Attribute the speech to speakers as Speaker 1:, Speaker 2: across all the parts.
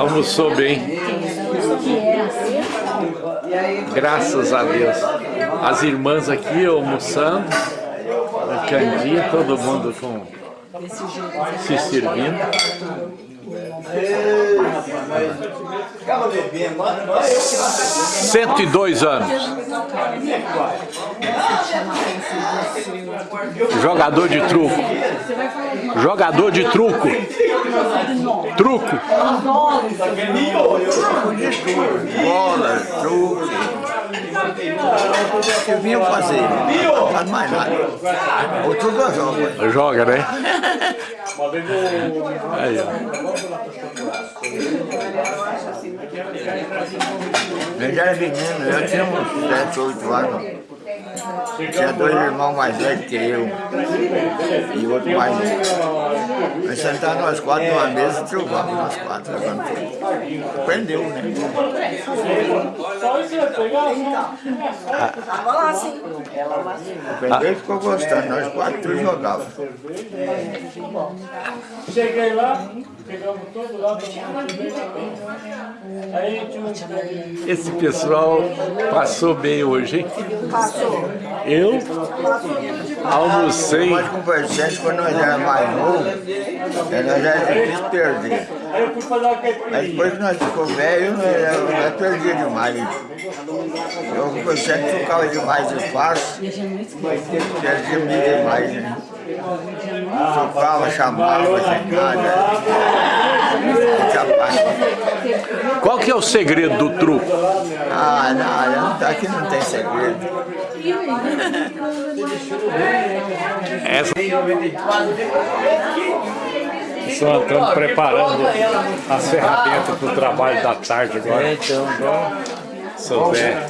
Speaker 1: Almoçou bem. Graças a Deus. As irmãs aqui almoçando. A Candinha, todo mundo com se servindo. 102 anos. Jogador de truco. Jogador de truco. Truco.
Speaker 2: Bola, truque. Que vinham fazer. Não faz mais nada. O truque eu jogo.
Speaker 1: Joga, né? Aí, ó.
Speaker 2: Eu já era menino, eu tinha uns 7, 8 anos. Tinha dois irmãos mais velhos que eu. E outro mais novo. Nós sentávamos nós quatro numa mesa e trocávamos nós quatro, levando tudo. Aprendeu, né?
Speaker 3: Tava lá, sim.
Speaker 2: Aprendeu e ficou gostando. Nós quatro jogávamos.
Speaker 4: Cheguei lá, pegamos todo lá.
Speaker 1: Esse pessoal passou bem hoje, hein?
Speaker 3: Passou.
Speaker 1: Eu almocei.
Speaker 2: Nós conversamos quando nós éramos mais novos, eh, nós era difícil perder. Mas depois que nós ficamos velhos, nós perdia demais. Eu conversando trocava demais de espaço, perdia demais. Né? Trocava, chamava, nada. Capaz.
Speaker 1: Qual que é o segredo do truco?
Speaker 2: Ah, não, não, aqui não tem segredo.
Speaker 1: Essa... Só estamos preparando as ferramentas para o trabalho da tarde agora.
Speaker 5: Então, bom.
Speaker 1: Sou Zé.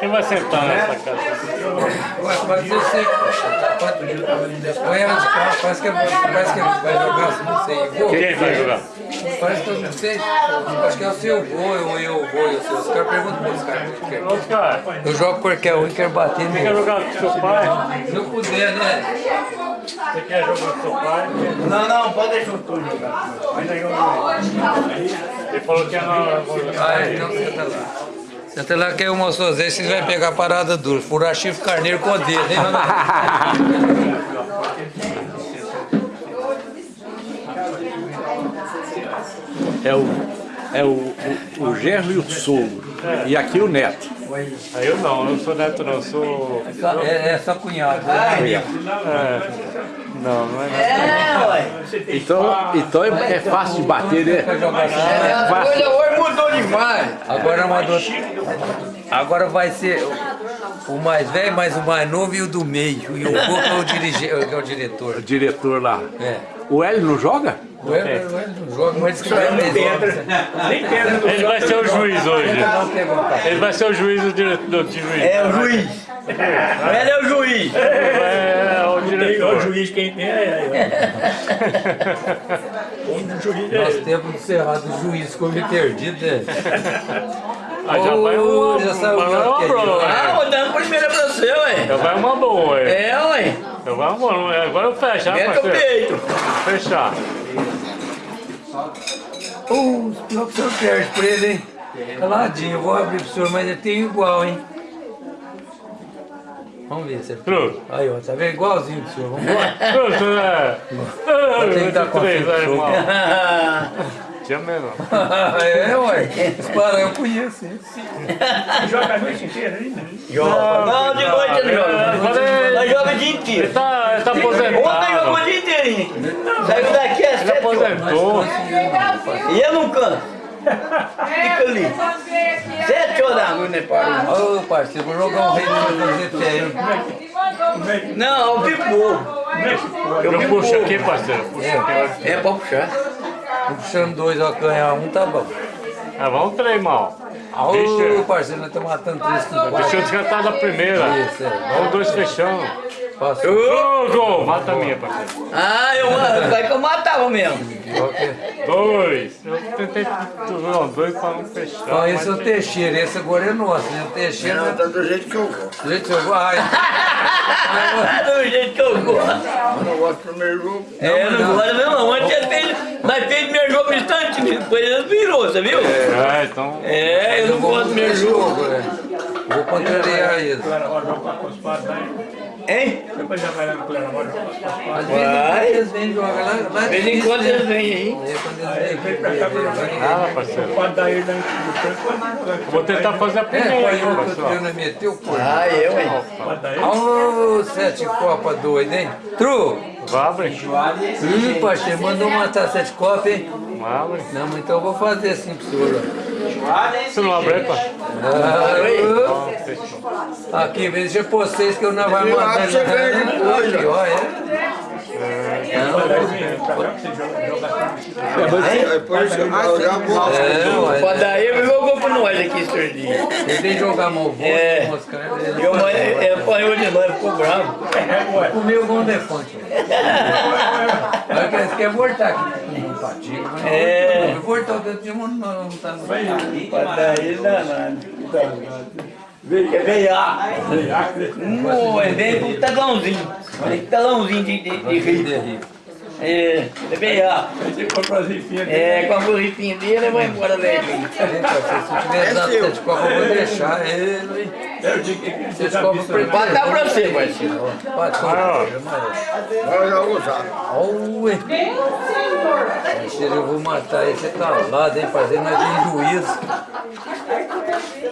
Speaker 4: Quem vai sentar nessa casa?
Speaker 5: Pode ser seco. Põe ela de cá, parece que, parece que ele vai jogar, não sei.
Speaker 4: Quem vai jogar?
Speaker 5: Parece que eu não sei. Acho que é o seu voo, ou eu vou, eu sei. Os caras perguntam para os caras o que quer.
Speaker 4: Oscar,
Speaker 5: Eu jogo qualquer um e quero bater
Speaker 4: quer
Speaker 5: nele.
Speaker 4: jogar com seu pai?
Speaker 5: Se eu puder, né?
Speaker 4: Você quer jogar com seu pai?
Speaker 2: Não, não, pode deixar o tudo jogar.
Speaker 4: Ele falou que é na...
Speaker 5: Ah, então senta lá. Senta lá que eu mostro vocês, vocês vão pegar a parada dura. Furar chifre carneiro com o dedo, hein?
Speaker 1: É o, é o, o, o genro e o sogro. E aqui o neto.
Speaker 4: Aí eu não, eu não sou neto não, eu sou...
Speaker 5: É, é só cunhado. né?
Speaker 4: É, não, não é neto.
Speaker 1: Então, então é, é fácil de bater, né? É fácil.
Speaker 5: hoje mudou demais. Agora mandou. Agora vai ser o o mais velho, mais o mais novo e o do meio. E o Boca é o, dirige, é o
Speaker 1: O
Speaker 5: diretor.
Speaker 1: diretor lá.
Speaker 5: É.
Speaker 1: O Hélio não joga?
Speaker 5: O Hélio o Hélio não joga, mas que vai mesmo.
Speaker 4: Ele vai ser o juiz hoje.
Speaker 5: Perguntar.
Speaker 4: Ele vai ser o juiz do diretor do juiz.
Speaker 2: É o juiz. Ele é o juiz.
Speaker 4: É, o diretor.
Speaker 6: O juiz quem tem é. O juiz é.
Speaker 5: Nosso tempo de cerrado, o juiz meio perdido, né?
Speaker 4: Ah, já vai uma,
Speaker 5: já saiu
Speaker 4: vai uma
Speaker 5: que é
Speaker 4: boa.
Speaker 6: Ah, vou dando primeira pra você, ué.
Speaker 4: Já vai uma boa, ué.
Speaker 6: É, ué.
Speaker 4: Já vai uma boa. Agora eu fecho, né,
Speaker 6: Mete o peito.
Speaker 4: Fechar.
Speaker 5: Ô, pior que o senhor perde pra ele, hein? Caladinho, eu vou abrir pro senhor, mas ele tem igual, hein? Vamos ver se ele
Speaker 4: Truco.
Speaker 5: Aí, ó, tá vendo? Igualzinho do senhor, vamos embora.
Speaker 4: Truco, né?
Speaker 5: Ter que dar conta do
Speaker 4: irmão? Tinha mesmo.
Speaker 5: é, ué. Esse parão eu conheço, hein?
Speaker 6: Joga a noite inteira aí, né? Não, de noite ele joga.
Speaker 4: Agora
Speaker 6: Nós joga o dia inteiro.
Speaker 4: Ele tá, ele tá
Speaker 6: Ontem jogou o
Speaker 4: aposentado.
Speaker 6: dia inteirinho. Saiu daqui às
Speaker 4: Ele
Speaker 6: sete horas.
Speaker 4: aposentou.
Speaker 6: E eu não canto. Fica ali. Sete horas da noite, né, pai?
Speaker 5: Ô, parceiro, vou jogar um rei no GT
Speaker 6: Não, o pipo.
Speaker 4: Eu puxo aqui, parceiro. Puxa aqui.
Speaker 6: É pra puxar.
Speaker 5: Tô puxando dois, ó, ganhar um, tá bom.
Speaker 4: Ah, vamos três, mal.
Speaker 5: Ô,
Speaker 4: Deixa,
Speaker 5: parceiro, nós estamos matando três
Speaker 4: deixa eu descartar da primeira.
Speaker 5: Isso, é.
Speaker 4: Vamos dois fechando.
Speaker 5: Passou.
Speaker 6: Ô!
Speaker 4: Mata a minha, parceiro.
Speaker 6: Ah, eu, vai que eu matava mesmo.
Speaker 4: Dois. Eu tentei não, dois pra não fechar.
Speaker 5: Ó,
Speaker 4: mas
Speaker 5: esse é o Teixeira, esse agora é nosso, né? O Teixeira.
Speaker 2: Não, tá do jeito que eu gosto.
Speaker 5: Gente, eu vou. Ai,
Speaker 6: Do jeito que eu gosto.
Speaker 2: Eu não gosto do primeiro jogo.
Speaker 6: É, não gosto mesmo não. Antes ele fez, nós fez meu jogo instante, depois ele virou, você viu?
Speaker 4: É, então.
Speaker 6: É, eu não gosto do meu jogo.
Speaker 5: é. Vou contrariar isso.
Speaker 6: Hein?
Speaker 5: Às vezes eles vêm jogar lá. lá
Speaker 6: De vez em quando eles vêm aí.
Speaker 5: É, quando eles vêm, eles vêm.
Speaker 4: Ah, parceiro. Vou tentar fazer a
Speaker 5: É,
Speaker 4: primeira
Speaker 5: foi
Speaker 4: aí,
Speaker 5: eu que
Speaker 4: parceiro.
Speaker 5: eu não meteu, pô.
Speaker 6: Ah, eu, hein?
Speaker 5: Olha o sete copas doido, hein? Tru!
Speaker 4: Abre.
Speaker 5: Ih, parceiro, mandou matar sete copas, hein?
Speaker 4: Abre.
Speaker 5: Não, mas então eu vou fazer assim pro senhor.
Speaker 4: Você não abre, pai?
Speaker 5: ó. Ah, Aqui, veja vocês que eu não vai
Speaker 2: Eu que você ganha depois,
Speaker 5: ó, é.
Speaker 2: É eu.
Speaker 5: É.
Speaker 6: Pode dar ele jogou pra nós aqui dia.
Speaker 5: Ele tem que jogar mal voz,
Speaker 6: É.
Speaker 5: moscar.
Speaker 6: Eu, ele apanhou de nós, ficou bravo.
Speaker 5: Comeu igual um defante. Olha que eles querem voltar aqui. Mas
Speaker 6: É.
Speaker 5: não voltar o dedo de mão, não, não tá no
Speaker 6: Pode dar ele danado. Vem, é veiar. Não, é bem com talãozinho. Tem talãozinho de, de, de rio. É, é veiar. É, com a borrifinha dele, ele vai embora dele.
Speaker 5: Se tiver dado sete copas, eu vou deixar ele. Sete copas
Speaker 6: Pode dar pra você, parceiro.
Speaker 5: Pode,
Speaker 2: Eu já vou usar.
Speaker 5: Ui. Esse eu vou matar esse calado, hein? Fazer nós de juízo.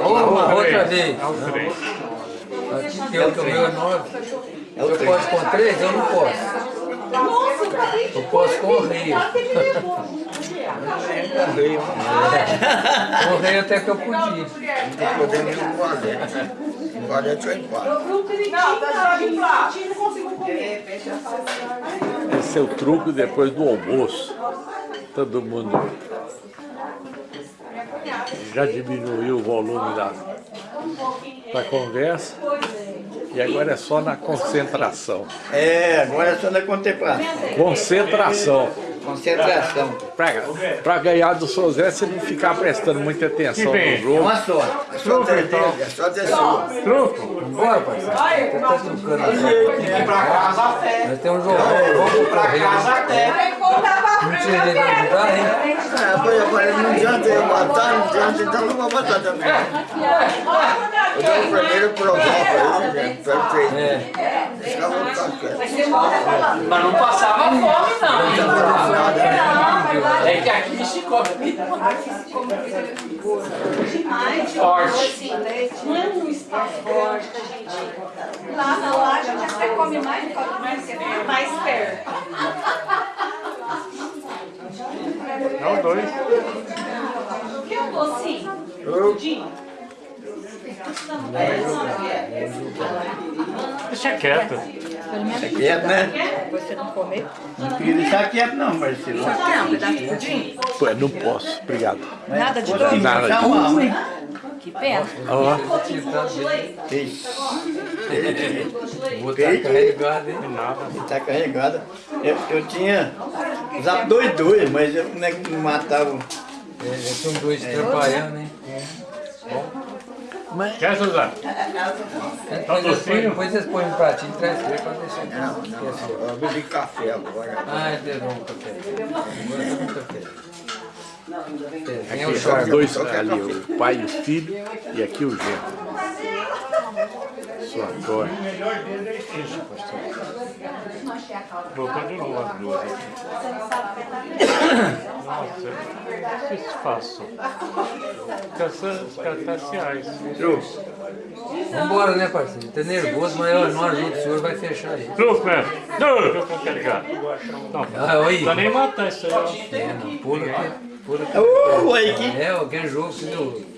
Speaker 5: Uma outra vez.
Speaker 4: É o três.
Speaker 5: Aqui que eu tomei o nove. Eu posso com três? Eu não posso. Eu posso com o rei. Com o rei até que eu podia.
Speaker 2: Tô podendo ir no valete. No valete eu empate.
Speaker 1: Esse é o truque depois do almoço. Todo mundo já diminuiu o volume da, da conversa e agora é só na concentração.
Speaker 6: É, agora é só na contemplação.
Speaker 1: Concentração.
Speaker 6: Concentração.
Speaker 1: Para ganhar do Sozé, você não ficar prestando muita atenção no
Speaker 6: É
Speaker 1: jogo.
Speaker 6: uma sorte.
Speaker 2: É só ter dele, é só ter sua.
Speaker 4: Truco.
Speaker 5: Bora, parceiro. Tá trucando aqui. Nós temos um jogo. Vamos pra rei. Não tinha ninguém pra ajudar, hein?
Speaker 2: É, pois eu falei, não adianta eu matar, não adianta, então não vou matar também. Eu dou o primeiro provoco aí, gente, perfeito.
Speaker 5: É.
Speaker 7: Mas não passava fome, não.
Speaker 2: Não faz nada, né?
Speaker 7: É que aqui se come forte.
Speaker 8: Não é um espaço forte que a gente. Lá na laje a gente até come mais, come mais, porque é mais perto.
Speaker 4: Não, dois.
Speaker 8: O que é um docinho? Pudim?
Speaker 4: Deixa quieto.
Speaker 6: Tá quieto, né?
Speaker 8: Você não comer?
Speaker 6: Não queria deixar quieto não, Marcelo.
Speaker 8: Quer um pedaço de pudim?
Speaker 1: Pô, não posso, obrigado.
Speaker 8: Nada de
Speaker 6: Nada.
Speaker 1: Nada.
Speaker 8: Que pena.
Speaker 1: Ó,
Speaker 6: Ixi,
Speaker 5: Vou estar carregado, hein?
Speaker 6: Ele tá carregado. Eu, eu tinha usado dois dois, mas eu não, é que não matava.
Speaker 5: É, São dois trabalhando, hein?
Speaker 4: Quer, Suzana?
Speaker 5: Depois vocês põem- Depois vocês põem um pratinho e traz pra deixar aqui.
Speaker 2: Não, não, eu bebi café agora.
Speaker 5: Ah, é bom o café. Agora é bom o café. Tem o
Speaker 1: aqui são dois ali, o pai e o filho, e aqui o genro. Sua cor.
Speaker 3: O melhor dele é esse, pastor.
Speaker 4: Voltou de novo as duas aqui. Nossa, que espaço. Caças cartaciais.
Speaker 5: Vambora, né, parceiro? Tá nervoso, mas eu não ajudo, o senhor vai fechar aí.
Speaker 4: Truco, né? Truco, eu quero ligar. Não,
Speaker 5: Ah,
Speaker 4: não nem matar isso aí.
Speaker 5: É, não, pula aqui. Pula aqui.
Speaker 6: Uh, aí que...
Speaker 5: É, aquele jogo deu.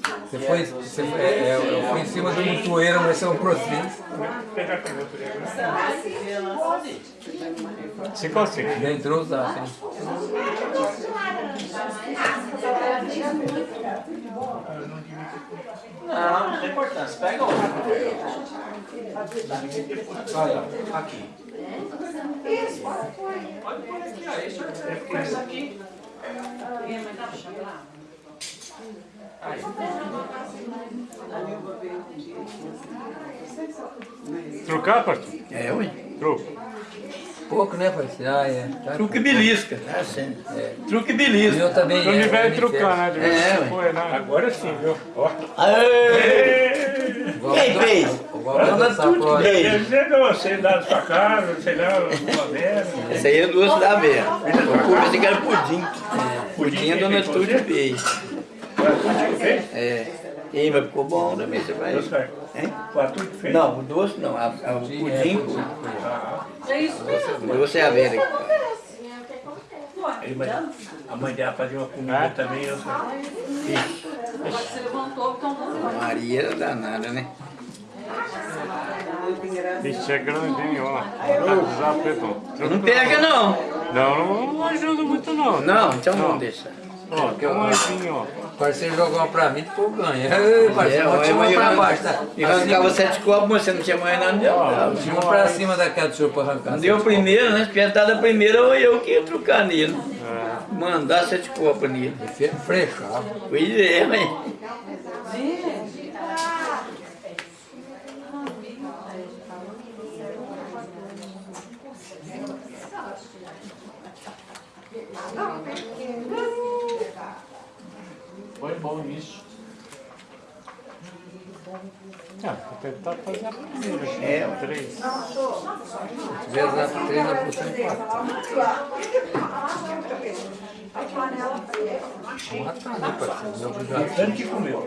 Speaker 5: Você foi, você foi, é, eu fui em cima do montoeiro, mas você é um processo.
Speaker 4: Cinco a cinco.
Speaker 5: Já entrou os dados, hein?
Speaker 7: Não, não tem importância. Pega um. Olha, aqui. Pode pôr aqui, ó. Isso é isso aqui.
Speaker 4: Trucar, parceiro?
Speaker 6: É, ué.
Speaker 4: Truco.
Speaker 5: Pouco, né, parceiro? Ah, é. Tá.
Speaker 6: Truque e belisca. Tá sendo. Truque e belisca.
Speaker 5: Eu também.
Speaker 4: Quando
Speaker 5: é,
Speaker 4: tiver
Speaker 5: é,
Speaker 4: trucar, né? De
Speaker 6: É, ué.
Speaker 4: quando, né?
Speaker 3: Agora sim, viu? Ó.
Speaker 6: Aê! Quem fez?
Speaker 5: Vamos dançar a próxima.
Speaker 6: Fez.
Speaker 3: Quer dizer, você dá da sua casa, sei lá, uma merda.
Speaker 6: Essa aí é doce da Vera. Pensei que era pudim. Pudim a dona Tude fez.
Speaker 3: A que fez?
Speaker 6: É. E aí, mas ficou bom também, você vai. Hein?
Speaker 3: A que fez?
Speaker 6: Não, o doce não, a, a, o pudim, o doce é a Vera. que faz.
Speaker 3: Aí, mas a mãe dela fazia uma comida também, eu sei.
Speaker 6: Maria era danada, né?
Speaker 4: Ixi, é grandinho, ó.
Speaker 6: Não pega não.
Speaker 4: Não, não ajuda muito não.
Speaker 6: Não, então vamos deixar.
Speaker 4: Ó, tem um moedinho, ó.
Speaker 5: O parceiro jogou uma pra mim, depois ganha. Ei, parceiro,
Speaker 6: É,
Speaker 5: tinha uma
Speaker 6: mas
Speaker 5: pra baixo, tá?
Speaker 6: E arrancava sete copos, mas você não tinha mais nada, não deu. não.
Speaker 5: Tinha uma pra cima daquela do senhor pra arrancar.
Speaker 6: Não deu o primeiro, né? Se tivesse dado a primeira, eu, eu que ia trucar nele.
Speaker 4: É.
Speaker 6: Mandar sete copos nele.
Speaker 5: Frechava.
Speaker 6: Pois é, mas...
Speaker 4: Foi bom isso. Ah, vou tentar fazer a primeira.
Speaker 6: É.
Speaker 5: Se tiver dado três, na posição empata. Matar, né, parceiro?
Speaker 3: Tanto que comeu.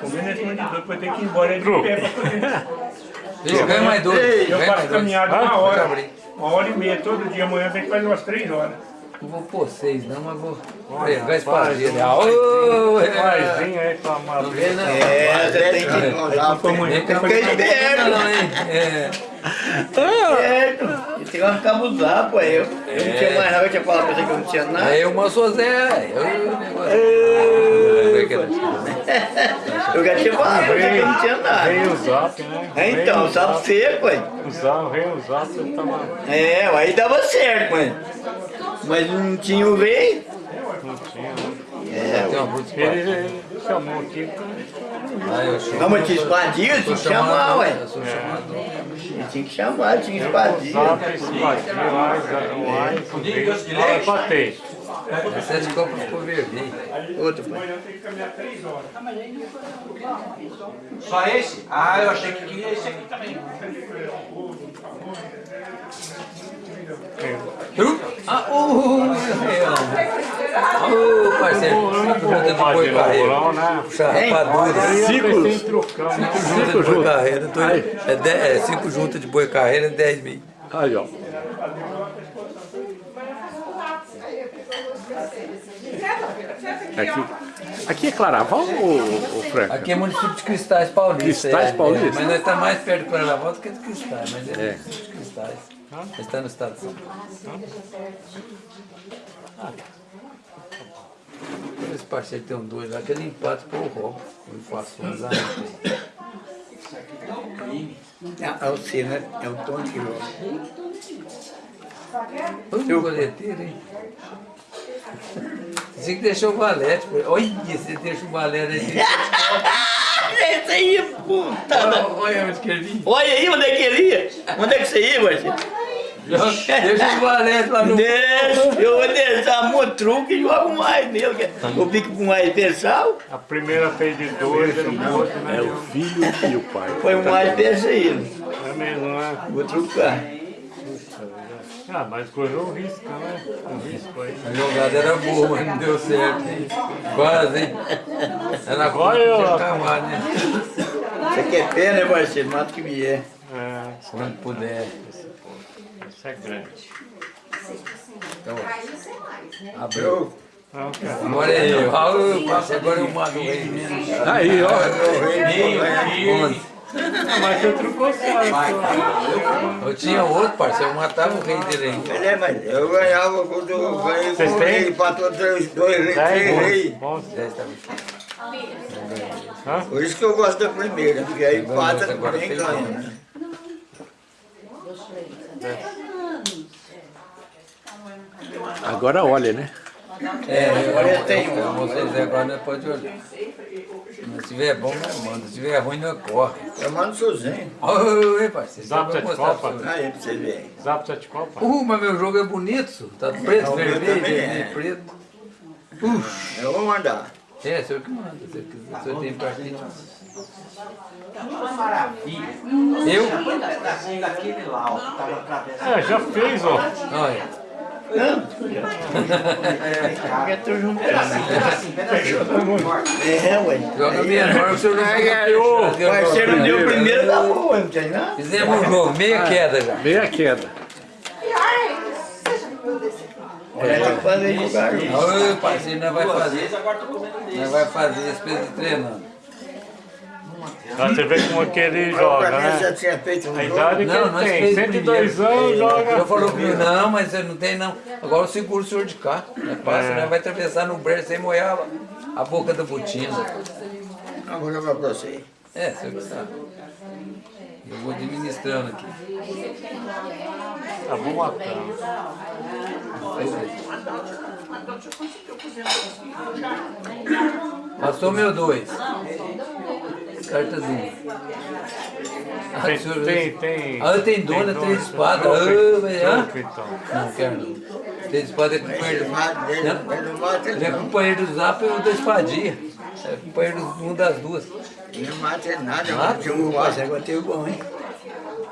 Speaker 3: Comeu nesse de doido, depois tem que ir embora de pé pra.
Speaker 5: Deixa, ganha mais dois.
Speaker 3: Eu faço caminhada
Speaker 5: Ah,
Speaker 3: uma hora. Uma hora e meia todo dia, amanhã tem que fazer umas três horas.
Speaker 5: Não vou pôr seis, não, mas vou pregar
Speaker 4: rapaz,
Speaker 5: parceiro.
Speaker 4: um
Speaker 5: Ô, é.
Speaker 4: Paizinho aí pra
Speaker 5: Não
Speaker 4: amar.
Speaker 5: vê, não.
Speaker 6: É, você tem que...
Speaker 2: Usar
Speaker 5: Vem cá,
Speaker 6: Fica esperto.
Speaker 5: não, hein? É.
Speaker 6: Certo. E tem uma cabuzar, pô. Eu, eu não tinha mais nada, eu tinha falado pra você que eu não tinha nada.
Speaker 5: Aí o sou Zé. Eu,
Speaker 6: Eu já tinha falado pra você que eu não tinha nada.
Speaker 4: Veio o zap, né?
Speaker 6: É, então,
Speaker 4: o zap.
Speaker 6: você, pai.
Speaker 4: O zap, veio o zap, eu tava...
Speaker 6: É, aí dava certo, mãe. Mas não tinha o rei.
Speaker 4: Não tinha, né?
Speaker 6: É,
Speaker 5: Tem uma bruta de
Speaker 4: Ele, chamou aqui.
Speaker 6: Não, mas tinha espadinha, tinha que chamar,
Speaker 5: chamado,
Speaker 6: ué. Tinha que chamar, tinha espadinha.
Speaker 4: espadinha, lá, ter.
Speaker 5: Sete copos ficou vermelho.
Speaker 6: Outro, pai.
Speaker 7: Só esse? Ah, eu achei que queria esse aqui também.
Speaker 5: Ah, ô, Ô, parceiro, cinco juntas de boi
Speaker 4: né?
Speaker 5: Puxa rapadura.
Speaker 4: Né?
Speaker 5: Cinco juntas de boi carreiro. tô- É, dez- é cinco juntas de boi carreiro é 10 mil.
Speaker 1: Aí, ó. Aqui, aqui é Claraval ou, ou Franca?
Speaker 5: Aqui é município de Cristais Paulista.
Speaker 1: Cristais
Speaker 5: é,
Speaker 1: Paulista?
Speaker 5: é, mas nós estamos mais perto de Claraval do que de Cristais, mas é,
Speaker 1: É.
Speaker 5: município de Cristais. Está no estado de São Paulo. Esse parceiro tem um dois lá, aquele empate por roubo. Eu faço um lá.
Speaker 6: É, é o C, né? É o tom que joga.
Speaker 5: Ô, coleteiro, hein? Você que deixou o valete. Olha, você deixa o valete aí.
Speaker 6: Esse aí, puta.
Speaker 5: Olha, olha onde que ele ia.
Speaker 6: Olha aí onde é que ele ia. Onde é que você ia, Marcinho?
Speaker 5: Deixa o valete lá no...
Speaker 6: Deixa, eu vou deixar muito truque e jogo mais nele. que Eu fico com mais pensal,
Speaker 4: A primeira fez de dois, ele não né?
Speaker 1: É o filho e o pai.
Speaker 6: foi um mais perseguido.
Speaker 4: É mesmo, né?
Speaker 6: Vou trucar.
Speaker 4: Ah, mas correu o risco, né? O risco aí.
Speaker 5: A jogada era boa, mas não deu certo, hein? Quase, hein? Era
Speaker 4: Agora eu-
Speaker 5: acabar, né?
Speaker 6: Você quer pé, né, parceiro? Mata que vier.
Speaker 4: É,
Speaker 5: Quando puder.
Speaker 4: isso é grande.
Speaker 5: Abriu.
Speaker 4: Não, cara.
Speaker 5: Agora é eu. Ah, passo, agora eu mato o rei mesmo.
Speaker 1: Aí, ó.
Speaker 5: Onze.
Speaker 4: Ah, mas eu trocou certo.
Speaker 5: Eu tinha outro, parceiro, eu matava o rei dele aí.
Speaker 2: Ele é, mas eu ganhava quando eu ganhei
Speaker 4: Vocês
Speaker 2: com rei, empatou três, dois reis, três reis.
Speaker 5: tá.
Speaker 2: Por isso que eu gosto da primeira, porque aí empata
Speaker 5: Agora
Speaker 2: ninguém ganha. né?
Speaker 1: Agora olha, né?
Speaker 5: É, agora eu tenho. Vocês agora não pode olhar. Se tiver bom, nós manda. Se tiver ruim, nós corre.
Speaker 2: Eu mando sozinho.
Speaker 5: Oi, parceiro.
Speaker 4: Zap de
Speaker 5: pra mostrar
Speaker 4: Copa.
Speaker 2: Aí pra você ver.
Speaker 4: Zap sete copa.
Speaker 5: Uh, mas meu jogo é bonito, senhor. tá preto,
Speaker 2: Não, o meu
Speaker 5: vermelho,
Speaker 2: também é.
Speaker 5: vermelho, preto.
Speaker 2: Eu vou mandar.
Speaker 5: É, o senhor que manda, se o senhor tem partido. Eu?
Speaker 7: Pedacinho daquele lá, ó, que tava atravessando.
Speaker 4: É, já fez, ó.
Speaker 5: Olha.
Speaker 6: Porque tô juntando.
Speaker 7: Pedacinho, pedacinho.
Speaker 6: É, ué.
Speaker 5: Joga menor, o senhor não ganhou.
Speaker 6: Parceiro não deu o primeiro da boa, não tem.
Speaker 5: Fizemos um jogo, meia queda já.
Speaker 1: Meia queda.
Speaker 6: Olha, tem que fazer jogar.
Speaker 5: Ô, parceiro, nós vai fazer. Nós vai fazer peso de treinando.
Speaker 4: Pra você ver como que ele joga,
Speaker 2: mim já
Speaker 4: né?
Speaker 2: tinha feito um
Speaker 4: A idade que
Speaker 5: Não,
Speaker 4: ele tem,
Speaker 5: fez
Speaker 4: 102
Speaker 5: primeiro.
Speaker 4: anos, joga.
Speaker 5: Eu falou comigo, não, mas você não tem não. Agora eu seguro o senhor de cá. Nós passa,
Speaker 4: É.
Speaker 5: nós vai atravessar no brejo sem molhar a boca da botina.
Speaker 2: Não, vou jogar pra você.
Speaker 5: É, senhor que sabe. Eu vou administrando aqui.
Speaker 4: Tá bom matando.
Speaker 5: Passou meu dois. Cartazinha. Ah,
Speaker 4: Tem,
Speaker 5: o senhor-
Speaker 4: tem, tem.
Speaker 5: Ah, tem dona,
Speaker 4: dono,
Speaker 5: três espadas. Ah,
Speaker 4: então.
Speaker 5: Não, quero não. Três espadas é companheiro.
Speaker 2: Ele mata,
Speaker 5: Não.
Speaker 2: mata
Speaker 5: é companheiro do Zap e o da espadinha. É companheiro de um das duas.
Speaker 2: Ele não mata ele nada,
Speaker 5: Mata?
Speaker 2: mata um
Speaker 6: Mas
Speaker 2: quatro.
Speaker 6: agora tem bom, hein?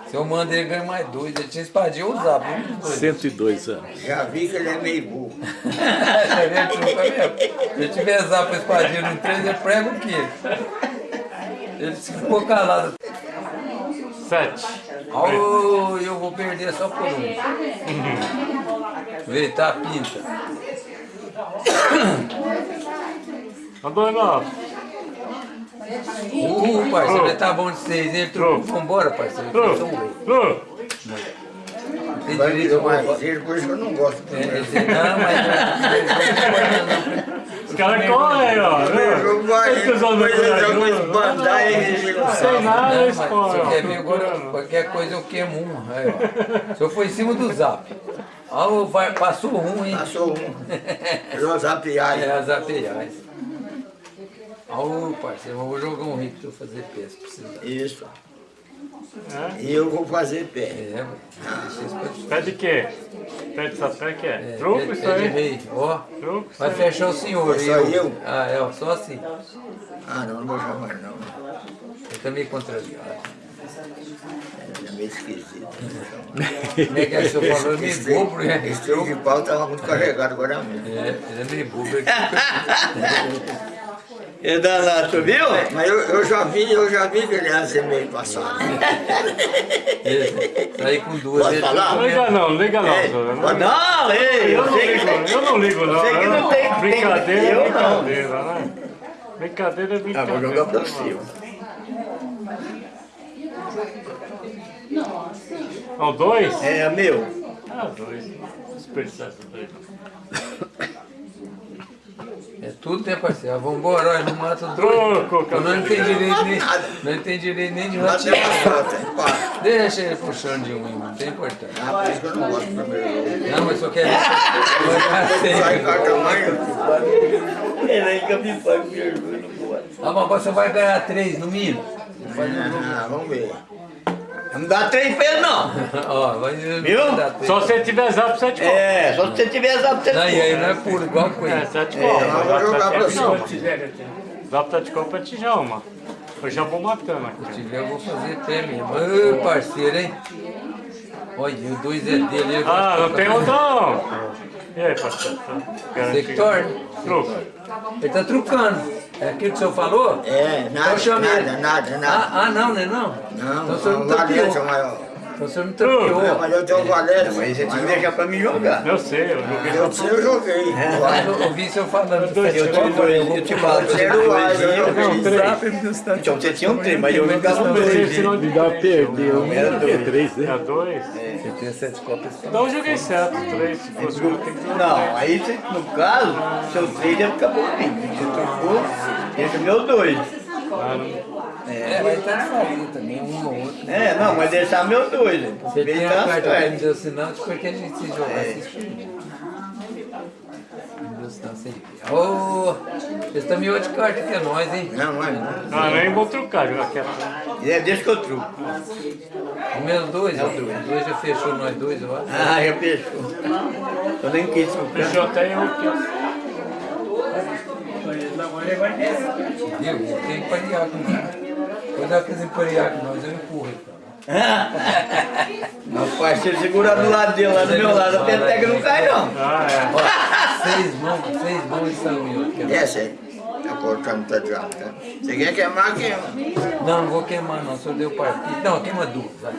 Speaker 5: Se eu mando ele ganha mais dois. Ele tinha espadinha ou o Zap. um dos dois.
Speaker 1: 102 anos.
Speaker 2: Já vi que ele é meio burro.
Speaker 5: Se eu tiver Zap e espadinha no três, eu prego o quê? Ele ficou calado.
Speaker 4: Sete.
Speaker 5: Oh, eu vou perder só por um. Vê, tá a pinta.
Speaker 4: Andou nove.
Speaker 5: Uh, parceiro, ele tá bom de seis, hein? Vambora, parceiro.
Speaker 4: Troco.
Speaker 5: Então, ué.
Speaker 4: Troco.
Speaker 5: Tem
Speaker 2: Vai
Speaker 5: direito
Speaker 2: mais por isso que eu não gosto do
Speaker 5: É,
Speaker 2: primeiro
Speaker 5: esse- Não, mas.
Speaker 4: Os caras correm, ó.
Speaker 2: Primeiro jogo vai,
Speaker 4: Esse pessoal
Speaker 2: depois
Speaker 4: do
Speaker 2: ele joga
Speaker 4: Brasil,
Speaker 2: uma esbandar e não
Speaker 4: Não sei nada,
Speaker 5: Não,
Speaker 4: esse
Speaker 5: mas
Speaker 4: corre,
Speaker 5: você
Speaker 4: ó.
Speaker 5: quer ver agora? Qualquer coisa eu queimo um. Aí, ó. Se eu for em cima do zap. Ó, vai, passou um, hein?
Speaker 2: Passou um. Los
Speaker 5: É,
Speaker 2: apiais.
Speaker 5: as APIs. Ó, parceiro, eu vou jogar um rico pra eu fazer peça, precisar.
Speaker 2: Isso.
Speaker 4: É?
Speaker 2: E eu vou fazer pé.
Speaker 5: É,
Speaker 4: Pé de quê? Pé de sapé que é?
Speaker 5: É,
Speaker 4: Truco isso aí?
Speaker 5: Ó,
Speaker 4: Truco isso
Speaker 5: vai
Speaker 4: aí.
Speaker 5: fechar o senhor.
Speaker 2: Só eu?
Speaker 5: Ah, é, ó, só assim.
Speaker 2: Ah, não, não vou chamar não.
Speaker 5: Eu também contrariado.
Speaker 2: É meio esquisito.
Speaker 5: Como é que é o senhor falou? É meio bobo, né?
Speaker 2: Esse trem de pau tava muito carregado agora mesmo.
Speaker 5: É, ele é meio bobo.
Speaker 6: É danado, tu viu?
Speaker 2: Mas eu, eu já vi, eu já vi que ele ia ser meio passado.
Speaker 5: ele Saí com duas. Ele-
Speaker 2: falar?
Speaker 4: Não liga não, não liga não.
Speaker 2: É, pode-
Speaker 4: não-
Speaker 6: Não, ei,
Speaker 4: Eu
Speaker 6: eu
Speaker 4: não
Speaker 6: que
Speaker 4: ligo,
Speaker 6: tem.
Speaker 4: eu não ligo não.
Speaker 6: sei que
Speaker 4: eu
Speaker 6: não tem- tem-
Speaker 4: Brincadeira é
Speaker 6: eu não.
Speaker 4: brincadeira, né? Brincadeira é
Speaker 6: Ah,
Speaker 4: brincadeira.
Speaker 6: vou jogar pra cima.
Speaker 4: Não, dois?
Speaker 6: É, meu.
Speaker 4: Ah, dois. Desperdiçar dois.
Speaker 5: É tudo, né, parceiro? Ah, Vambora, olha, não mata o
Speaker 4: Troco.
Speaker 5: Eu não tem direito nem,
Speaker 2: Nada.
Speaker 5: não tem direito nem de
Speaker 2: empate.
Speaker 5: Deixa ele puxando de um, não tem importância.
Speaker 2: Ah, por isso que eu não gosto do primeiro.
Speaker 5: Não, mas só quer ver. Vai
Speaker 2: Sai
Speaker 5: sempre.
Speaker 2: carta
Speaker 6: Ele aí que eu me pago, me ajuda, não pode.
Speaker 5: Ah, mas você vai ganhar três no mínimo.
Speaker 2: Ah, vamos ver.
Speaker 6: Não dá três pesos, não.
Speaker 5: Ó, vai
Speaker 6: Viu?
Speaker 5: três.
Speaker 4: Só se tiver zap, sete copas.
Speaker 6: É, só se você tiver essa pra você
Speaker 5: Não, e aí não é puro, igual com
Speaker 4: É,
Speaker 5: ele.
Speaker 4: sete
Speaker 2: eu
Speaker 4: copas.
Speaker 2: vou jogar
Speaker 4: Zap
Speaker 2: pra
Speaker 4: sete
Speaker 2: cima.
Speaker 4: Zap sete copas é tijama. Eu já vou matando
Speaker 5: Se
Speaker 4: aqui.
Speaker 5: tiver, eu vou fazer pé mesmo. Ô, parceiro, hein? Olha, o dois é dele. ele
Speaker 4: Ah, não tem outro não. E aí?
Speaker 5: Você que torna.
Speaker 4: Truco.
Speaker 5: Ele tá trucando. É aquilo que o senhor falou?
Speaker 2: É, nada,
Speaker 5: Então
Speaker 2: nada, nada, nada.
Speaker 5: Ah, ah, não, né? Não.
Speaker 2: Não,
Speaker 5: então não
Speaker 2: não valência
Speaker 5: tapeou.
Speaker 2: maior.
Speaker 5: Então o senhor não
Speaker 2: É,
Speaker 5: tapeou.
Speaker 2: mas eu tenho valência.
Speaker 6: Mas você tinha que deixar pra mim jogar.
Speaker 4: Eu sei, eu joguei
Speaker 2: Eu sei, eu joguei.
Speaker 5: Mas eu ouvi o senhor falando.
Speaker 4: dois
Speaker 5: Eu
Speaker 6: Eu te, dou- eu te falo você tinha
Speaker 2: mais, eu
Speaker 6: dois.
Speaker 2: joguei.
Speaker 4: Não, três.
Speaker 6: Então você tinha um trem, mas eu jogava um
Speaker 4: Você
Speaker 6: dois.
Speaker 4: ensinou de
Speaker 1: Já perdeu. Um
Speaker 6: Era dois.
Speaker 1: três, né?
Speaker 4: É dois?
Speaker 5: Você tem sete cópias.
Speaker 4: Então eu joguei certo, três. Se fosse um, tem que jogar
Speaker 6: Não, aí você, no caso, seu três deve ficar bonito. Você trocou, o meu dois.
Speaker 5: É, vai estar de farinha também, um ou outro.
Speaker 6: É, não, mas deixar meu dois.
Speaker 5: Você
Speaker 6: Vem
Speaker 5: tem a carta que ele me deu sinal, depois que a gente se jogar, se deu sem ver. Ô, vocês estão me de carta que é nós, hein?
Speaker 2: Não, não é.
Speaker 4: Ah, nem vou trucar, jogar quieto.
Speaker 6: É, deixa que eu truco.
Speaker 5: O menos dois, ó. Dois já fechou nós dois, eu acho.
Speaker 6: Ah, já fechou. Eu nem quis trucar.
Speaker 4: Fechou até eu aqui.
Speaker 5: Viu? Tem que parear com nós. Quando ela quiser parear com nós, eu empurro.
Speaker 6: Rapaz, se eu segurar do lado dele, lá do meu lado, a peteca não cai não.
Speaker 4: Ah, é.
Speaker 5: Seis mãos, seis mãos e saiu aqui.
Speaker 2: Essa aí. Tá cortando, tá de tá? Você quer queimar, queima.
Speaker 5: Não, não vou queimar não, só deu partido. Não, queima duas, vai.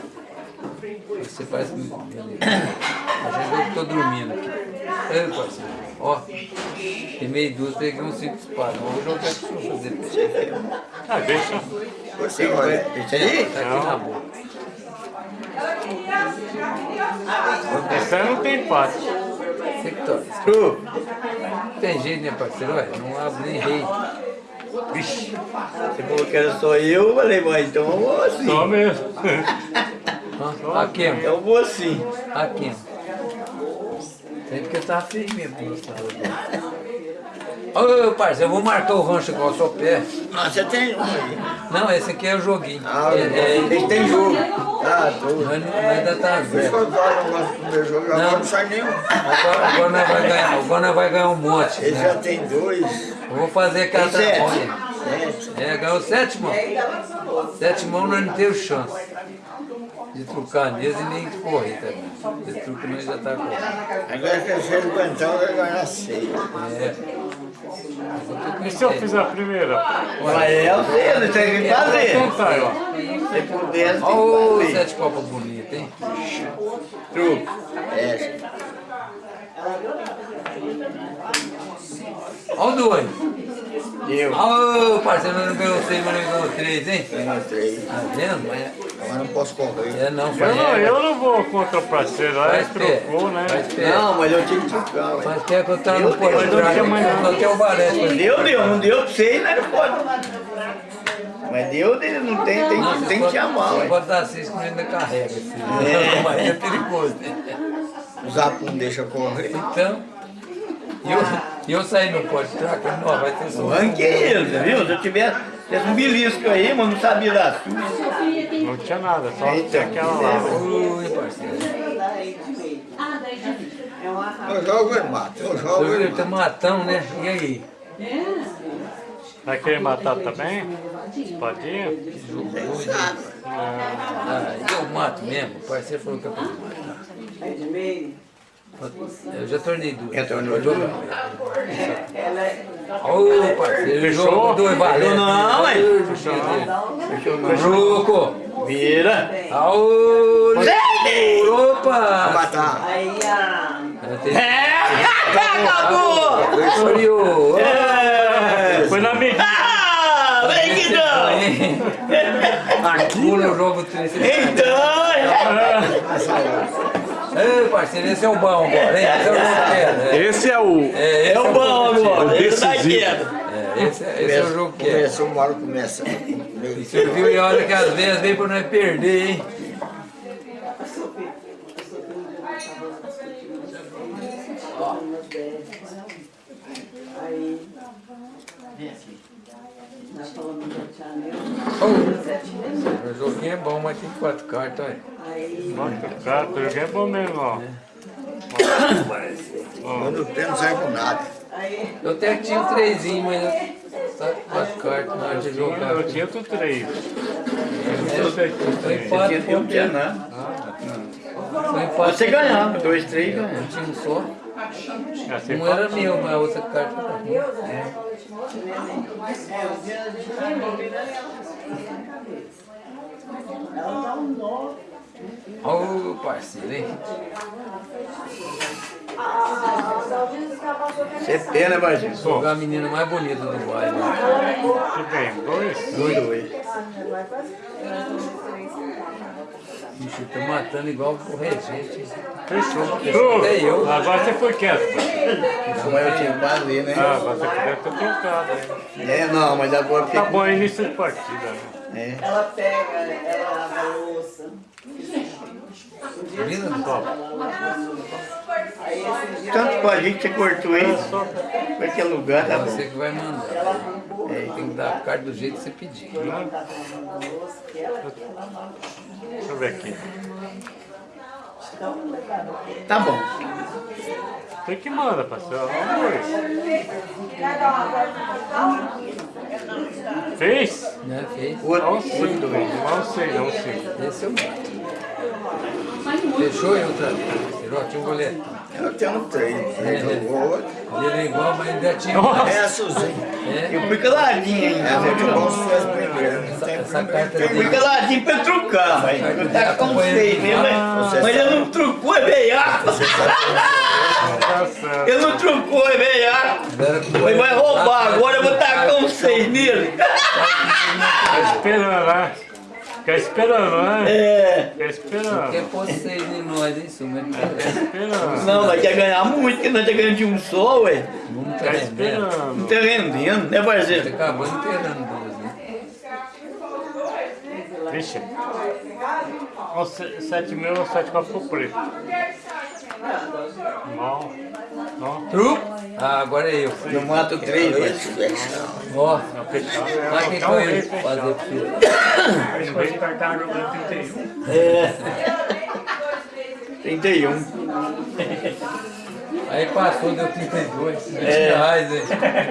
Speaker 5: Você parece que. A gente eu tô dormindo aqui. Ei, parceiro. Ó, queimei duas, peguei um cinco espadas. Vou jogar aqui pra eu fazer.
Speaker 4: Ah, deixa.
Speaker 2: Você olha.
Speaker 6: Isso aí?
Speaker 5: Tá aqui na boca.
Speaker 4: Esse aí não tem empate.
Speaker 5: Você que torce. Não tem jeito, né, parceiro? Olha, não abre nem rei.
Speaker 6: Vixe, você falou que era só eu, eu falei, mas então eu vou assim.
Speaker 4: Só mesmo.
Speaker 5: Aqui, ó.
Speaker 6: Então eu vou assim.
Speaker 5: Aqui, Tem porque tá feio mesmo. pro lado. Ô, parceiro, eu vou marcar o rancho igual ao seu pé.
Speaker 2: Ah, você tem um aí.
Speaker 5: Não, esse aqui é o joguinho.
Speaker 2: Ah,
Speaker 5: É, é,
Speaker 2: ele tem jogo. Ah, doido.
Speaker 5: mas, mas ainda tá
Speaker 2: Por isso que
Speaker 5: zero.
Speaker 2: eu gosto do meu jogo, agora
Speaker 5: Não.
Speaker 2: não sai nenhum.
Speaker 5: Agora, agora nós vai ganhar, agora nós vai ganhar um monte.
Speaker 2: Ele
Speaker 5: né?
Speaker 2: já tem dois.
Speaker 5: Eu vou fazer tramonha.
Speaker 2: Sete.
Speaker 5: É, ganhou sete mãos. Sete mãos nós não temos chance de trucar nele e nem de correr também. Esse truque nós já tá correndo.
Speaker 2: Agora que se ele aguentar, vai ganhar seis.
Speaker 5: É.
Speaker 4: E se eu fizer a primeira?
Speaker 6: Mas é o você tem que fazer.
Speaker 4: Tentar, ó.
Speaker 6: Se puder, tem que fazer.
Speaker 5: sete copas bonitas, hein?
Speaker 6: Truco.
Speaker 2: É,
Speaker 5: Ó o dois.
Speaker 6: Eu.
Speaker 5: Ô, parceiro, não ganhou seis, mas não ganhou três, hein?
Speaker 2: ganhou três.
Speaker 5: Tá vendo? Mas
Speaker 2: Agora não posso correr.
Speaker 5: é não,
Speaker 4: Eu não, eu não vou contra o parceiro, lá ele trocou, né?
Speaker 5: Faz pé.
Speaker 6: Não, mas eu tinha que trucar, ué.
Speaker 5: Faz pé que eu tava no
Speaker 6: Meu Deus,
Speaker 5: porto
Speaker 4: não tinha mais nada.
Speaker 5: Só tem o balé.
Speaker 6: Deu, deu, não deu pra você, né? Não pode. Mas deu, dele não tem, tem,
Speaker 5: Não,
Speaker 6: tem que chamar,
Speaker 5: Você
Speaker 6: ué.
Speaker 5: pode dar seis que ainda carrega, filho.
Speaker 6: É.
Speaker 5: Mas é perigoso.
Speaker 2: O Zapo não deixa correr.
Speaker 5: Então, e eu, e eu saí no track, não, vai ter
Speaker 6: Eu
Speaker 5: só.
Speaker 6: ranquei ele, viu? Se eu tivesse, tivesse um belisco aí, mas não sabia da sua.
Speaker 4: Não tinha nada, só
Speaker 6: Eita,
Speaker 4: tinha aquela lá.
Speaker 5: Ui, parceiro.
Speaker 2: Eu jogo ele mata, eu jogo Ele mata.
Speaker 5: tá matão, né? E aí?
Speaker 4: Vai querer matar também? Espadinha?
Speaker 5: Ah, eu mato mesmo. O parceiro falou que eu posso matar. Eu já tornei duas.
Speaker 6: Já tornou
Speaker 4: Fechou?
Speaker 5: jogou dois valentes.
Speaker 6: Não, ué.
Speaker 5: Fechou não.
Speaker 6: Fechou não.
Speaker 5: Truco.
Speaker 6: Vira.
Speaker 5: Aô, Opa!
Speaker 2: matar.
Speaker 6: Acabou!
Speaker 5: Oriô!
Speaker 6: É.
Speaker 4: Foi na medida.
Speaker 6: Ah, vem que não!
Speaker 5: Aqui no jogo 3.
Speaker 6: Então!
Speaker 5: Ei, parceiro, esse é o bom agora, hein? Esse é o jogo que é.
Speaker 1: Esse é o.
Speaker 5: É, esse
Speaker 6: É o bom agora,
Speaker 1: O
Speaker 6: esse tá
Speaker 1: decisivo.
Speaker 6: quieto.
Speaker 5: É, esse, é- esse é o jogo que é.
Speaker 2: Começa, uma hora começa.
Speaker 5: E você viu e olha que às vezes vem pra nós perder, hein? Oh, o joguinho é bom, mas tem quatro cartas, olha.
Speaker 4: Nossa, cara, o jogo é bom mesmo, ó.
Speaker 2: Eu não tenho, não sai com nada.
Speaker 5: Eu até tinha um trezinho, mas quatro cartas na hora de jogar.
Speaker 4: Eu tinha tudo três. Eu
Speaker 5: Tem
Speaker 4: tem.
Speaker 5: quatro
Speaker 6: tinha
Speaker 5: pontos.
Speaker 6: nada.
Speaker 5: Foi empate.
Speaker 6: Você ganhava, dois, três ganhava.
Speaker 5: Um time só.
Speaker 4: Assim,
Speaker 5: Um era meu, mas a outra carta era minha. Olha o parceiro, hein?
Speaker 6: Você é pena, Barzinho.
Speaker 5: Jogar a menina mais bonita do bairro.
Speaker 4: que tem dois?
Speaker 6: Dois, dois.
Speaker 5: Bicho, tá matando igual o regente.
Speaker 4: Fechou.
Speaker 5: Até eu.
Speaker 4: Agora você foi quieto. pô.
Speaker 6: Mas eu tinha que fazer, né?
Speaker 4: Ah, você podia ter trocado. hein?
Speaker 6: É, não, mas agora
Speaker 4: Tá bom, é início de partida. né?
Speaker 6: É.
Speaker 7: Ela pega, ela lava a louça.
Speaker 5: Menina,
Speaker 7: esse dia
Speaker 6: Tanto pra gente que você cortou isso, pra que lugar tá
Speaker 5: é
Speaker 6: bom.
Speaker 5: você que vai mandar. É, tem que dar a carta do jeito que você pedir.
Speaker 4: Deixa eu ver aqui.
Speaker 6: Tá bom.
Speaker 4: Tem que mandar, parceiro. Fez?
Speaker 5: Né? Fez.
Speaker 6: O outro,
Speaker 4: Não
Speaker 6: o
Speaker 4: sei, não sei, não.
Speaker 5: Esse é o meu. Fechou outra vez. Tirou, tinha um goleiro.
Speaker 6: Eu tenho três. Jogou outro.
Speaker 5: Ele é igual, mas ainda tinha mais.
Speaker 6: É a Suzinha.
Speaker 5: É,
Speaker 6: Eu fui caladinho ainda.
Speaker 2: É muito bom se faz primeiro.
Speaker 5: Essa, essa carta
Speaker 6: Eu fui caladinho pra trucar, mas eu tava com seis mesmo. mas- Mas ele não trucou, é veiaco.
Speaker 4: Tá.
Speaker 6: Ele não trucou, é veiaco. Ele vai roubar, agora eu vou tacar um seis nele.
Speaker 4: Tá esperando, né? Fica esperando, né?
Speaker 6: É.
Speaker 4: Fica esperando.
Speaker 5: Quer pôr seis em nós, hein, Suma?
Speaker 4: Esperando.
Speaker 6: Não, nós quer ganhar muito, porque nós tá ganhando de um só, ué.
Speaker 5: Vamos tá
Speaker 4: Fica
Speaker 5: rendendo.
Speaker 6: Não
Speaker 4: esperando.
Speaker 6: tá rendendo, né,
Speaker 5: Você
Speaker 6: parceiro?
Speaker 5: acabou inteirando duas, né?
Speaker 4: Vixe. Sete mil, sete quatro ficou preto. Não. Não.
Speaker 5: Truco? Ah, agora é eu.
Speaker 6: Eu mato três, parceiro.
Speaker 5: Ó, lá quem foi ele fazer pro filho.
Speaker 3: Vez de jogando 31.
Speaker 6: É. 31.
Speaker 5: Aí passou, deu 32. 20
Speaker 6: É.
Speaker 5: reais, hein?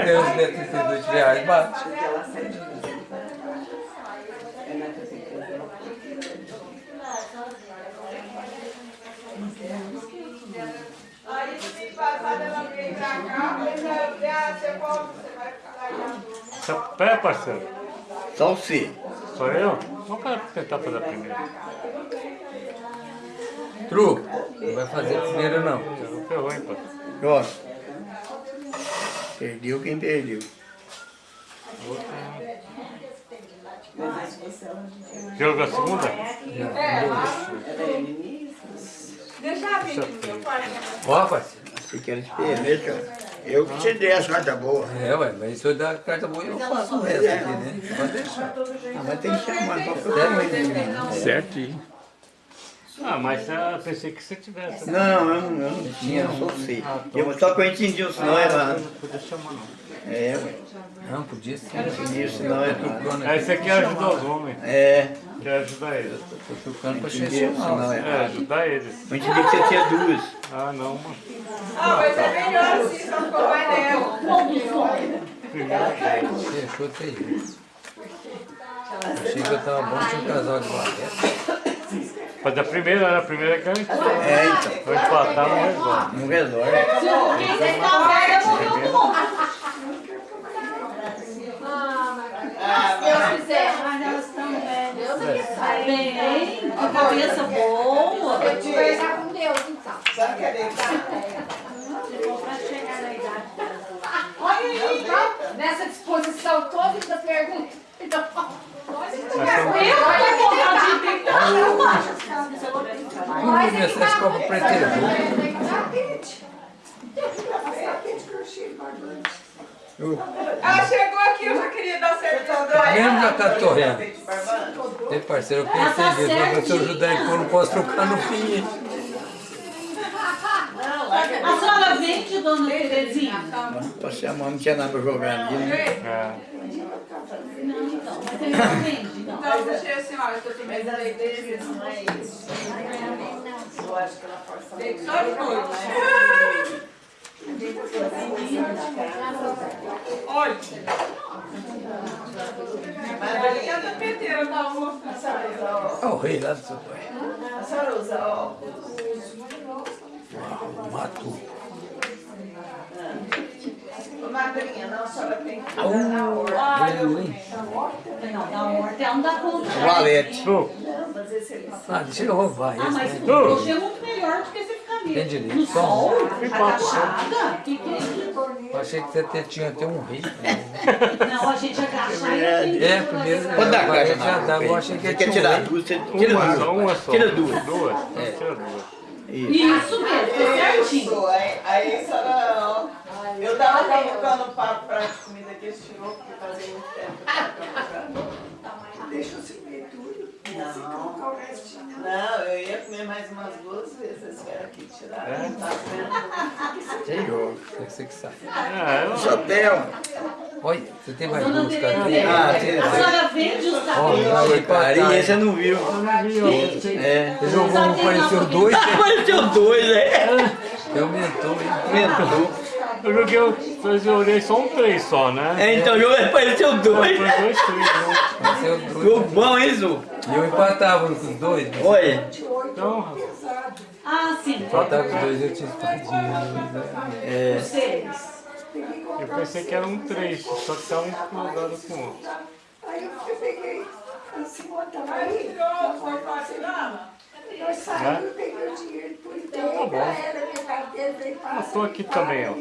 Speaker 5: Deus deu 32 reais, bate.
Speaker 4: Você pé, parceiro?
Speaker 6: Só você.
Speaker 4: Sou eu? Vamos tentar fazer a primeira.
Speaker 5: Truco, não vai fazer primeiro não.
Speaker 4: Você não ferrou, hein, parceiro?
Speaker 6: Ó. Perdeu quem perdeu.
Speaker 4: Jogo a segunda?
Speaker 8: Deixa eu
Speaker 5: Ó, parceiro.
Speaker 6: Você quer esperar, cara? Eu que te dei as cartas boas.
Speaker 5: É, ué, mas se eu dar carta boa, eu faço o resto aqui, né? Pode deixar.
Speaker 6: Ah, mas tem que chamar pra fazer.
Speaker 1: Certinho.
Speaker 4: Ah, mas eu pensei que você tivesse.
Speaker 6: Não, eu não, eu não tinha, eu só sei. Eu, só que eu entendi o sinal errado.
Speaker 4: Não podia chamar, não.
Speaker 6: É, ué.
Speaker 5: Não, podia ser.
Speaker 6: Entendi o sinal errado.
Speaker 5: Trucando
Speaker 4: É,
Speaker 5: aqui.
Speaker 4: esse aqui ajuda os homens.
Speaker 6: É,
Speaker 4: Quer ajudar eles.
Speaker 5: Tô trucando pra
Speaker 6: entendi o sinal
Speaker 5: chamar.
Speaker 4: É,
Speaker 6: errado.
Speaker 4: ajudar eles.
Speaker 6: Eu entendi que você tinha duas.
Speaker 4: Ah, não, mano.
Speaker 8: Ah, mas é melhor assim, só ficou mais nela.
Speaker 5: Fechou até isso. Achei que eu tava bom, tinha um casal de barreira.
Speaker 4: Fazer a primeira, né? A primeira é garantida.
Speaker 6: É, então.
Speaker 4: Vou empatar, não resolve.
Speaker 6: Não resolve.
Speaker 8: Quem você tá velho morreu bom. Se Deus quiser. Mas elas estão velhas. Deus é que sabe. Bem, a cabeça boa. Eu com Deus, então.
Speaker 7: Sabe cadê?
Speaker 8: Pra chegar na idade. Olha aí, tá? Nessa disposição toda da pergunta. Então, olha que vontade de
Speaker 5: Vamos ver se essa copa pretendeu.
Speaker 8: Ela chegou aqui, eu já queria dar certeza.
Speaker 5: Mesmo já tá torrendo. Ei, parceiro, eu pensei nisso, mas se eu ajudar ele, eu não posso trocar no fim.
Speaker 9: A senhora vende, dona Terezinha?
Speaker 6: Tô chamando, não tinha nada pra jogar ali, né?
Speaker 4: É.
Speaker 9: Não, então, mas ele não vende, não.
Speaker 8: Então, deixei a senhora, que eu também dei
Speaker 7: vezes não é isso. Eu acho que ela força muito.
Speaker 8: Só de noite. Olha. Mas ali é da peteira, tá almoçando.
Speaker 5: Olha o rei lá do seu pai.
Speaker 7: A senhora usa óculos.
Speaker 5: Mato.
Speaker 7: Madrinha, não, a senhora tem que
Speaker 5: Au, doeu, hein?
Speaker 9: Não, da horta ela não dá conta.
Speaker 2: Valete.
Speaker 5: Ah, deixa eu roubar
Speaker 9: Ah, mas
Speaker 5: né?
Speaker 9: crochê é muito melhor do que você ficar ali.
Speaker 5: Tem direito.
Speaker 9: No sol, agachada. É isso?
Speaker 5: Eu achei que você tinha até um rei.
Speaker 9: Não, a gente agachar e a gente...
Speaker 5: É, primeiro já
Speaker 2: na
Speaker 5: dava, eu achei que tinha
Speaker 2: quer
Speaker 5: um
Speaker 2: tirar duas, você tira
Speaker 4: uma
Speaker 2: duas. Tira duas.
Speaker 4: Duas? Tira duas.
Speaker 9: Isso mesmo, tá certinho.
Speaker 7: Isso, aí, aí a senhora, ó, eu tava colocando o papo pra comida que eles tirou, porque fazia muito tempo.
Speaker 10: Deixa eu servir tudo. Se colocar o restinho.
Speaker 7: Não, eu ia comer mais umas duas vezes, eles vieram aqui tirar.
Speaker 4: É?
Speaker 7: Tá vendo?
Speaker 2: Senhor.
Speaker 5: Você que sabe.
Speaker 4: É, eu-
Speaker 2: tem um.
Speaker 5: Olha, você tem mais duas cadeiras?
Speaker 2: Ah, tem.
Speaker 9: a senhora vende os
Speaker 5: Ó,
Speaker 9: cabelos.
Speaker 5: aí,
Speaker 2: Carinha, você
Speaker 5: papai.
Speaker 2: não viu. É.
Speaker 5: Você jogou um, apareceu dois,
Speaker 6: Apareceu dois, é.
Speaker 5: aumentou, hein?
Speaker 2: Aumentou.
Speaker 4: Eu joguei, eu joguei só um três só, né?
Speaker 6: É, então o jogo apareceu
Speaker 4: Foi
Speaker 6: dois.
Speaker 4: dois, três, né?
Speaker 5: Apareceu dois.
Speaker 6: Jogo bom, hein, Zu?
Speaker 5: E eu empatava com os dois. né?
Speaker 6: Olha.
Speaker 4: Então,
Speaker 9: Ah, sim.
Speaker 5: Empatava com os dois, eu tinha espadinha.
Speaker 6: É.
Speaker 9: Vocês.
Speaker 4: eu pensei que era um três, só que tava incomodado com o outro.
Speaker 10: Aí eu peguei assim, aí. Nós saímos, eu peguei o dinheiro por inteiro.
Speaker 4: bom.
Speaker 10: Era minha carteira, veio
Speaker 4: Eu
Speaker 10: passar.
Speaker 4: tô aqui também, ó.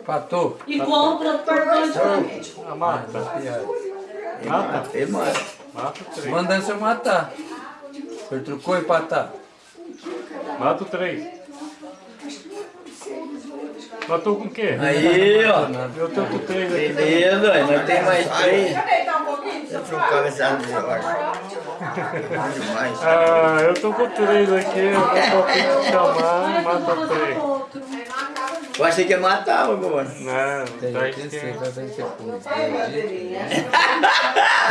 Speaker 5: Empatou?
Speaker 9: E compra de
Speaker 4: A mata.
Speaker 5: Piada.
Speaker 4: Mata?
Speaker 2: Tem mais.
Speaker 4: Mata o três.
Speaker 5: Mandando senhor matar. Senhor trucou e empatar.
Speaker 4: Mata o três. Matou com o quê?
Speaker 6: Aí, ó.
Speaker 4: Eu tô com três aqui.
Speaker 6: Beleza, nós temos mais três.
Speaker 2: Você trocava essa árvore de hora. Bom demais.
Speaker 4: Ah, eu tô com três aqui, eu vou chamar e mata três.
Speaker 6: Eu achei que ia matar agora.
Speaker 4: Não,
Speaker 5: Tem,
Speaker 4: tá
Speaker 5: tem que ser,
Speaker 4: esquerdo.
Speaker 5: vai ver depois.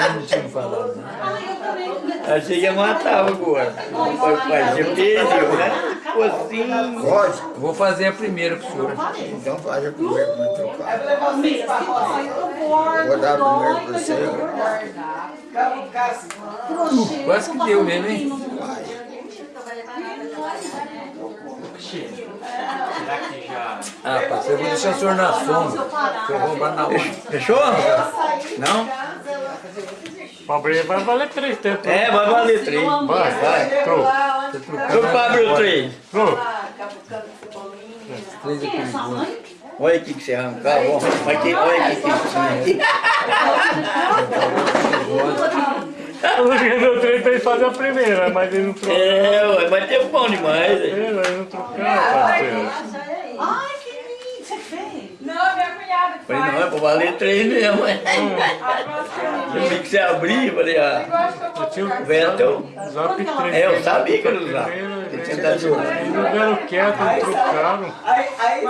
Speaker 5: Eu não tinha falado, né?
Speaker 6: Achei que ia matar agora. Papai, você perdeu, né? Focinho.
Speaker 2: Pode?
Speaker 5: Eu vou fazer a primeira pro senhor.
Speaker 2: Então faz a primeira pra me trocar.
Speaker 9: Eu
Speaker 2: Vou dar primeiro
Speaker 9: dói,
Speaker 2: pra
Speaker 9: mas
Speaker 2: você.
Speaker 9: eu
Speaker 5: Quase que deu mesmo, hein? Ah, parceiro, eu vou deixar o senhor na sombra. Se eu roubar na hora.
Speaker 6: Fechou? Não?
Speaker 4: Pobre vai valer três tempos.
Speaker 6: É, vai valer três.
Speaker 4: Vai, vai. Trou.
Speaker 6: Eu pablo três.
Speaker 4: Trou.
Speaker 5: Três é
Speaker 9: Quem é sua
Speaker 5: perigoso.
Speaker 9: mãe?
Speaker 6: Olha aqui que você arrancar, ó. Olha aqui, olha aqui que tinha
Speaker 4: Eu joguei meu três pra ele fazer a primeira, mas ele não trocou.
Speaker 6: É, ué, mas tem bom demais. hein?
Speaker 4: Ele não trocou, parceiro.
Speaker 9: Ai, que lindo, você fez.
Speaker 7: Não, minha cunhada que
Speaker 6: Falei, não, é pra valer três mesmo. é. Eu vi que você abrir, falei, ah,
Speaker 4: Eu tinha
Speaker 6: o teu.
Speaker 4: Zap três.
Speaker 6: É, eu sabia que era usar.
Speaker 4: Primeiro,
Speaker 6: Ele
Speaker 4: eles
Speaker 6: tinha dado jogo.
Speaker 4: não deram quieto, não trocaram.
Speaker 7: Aí, aí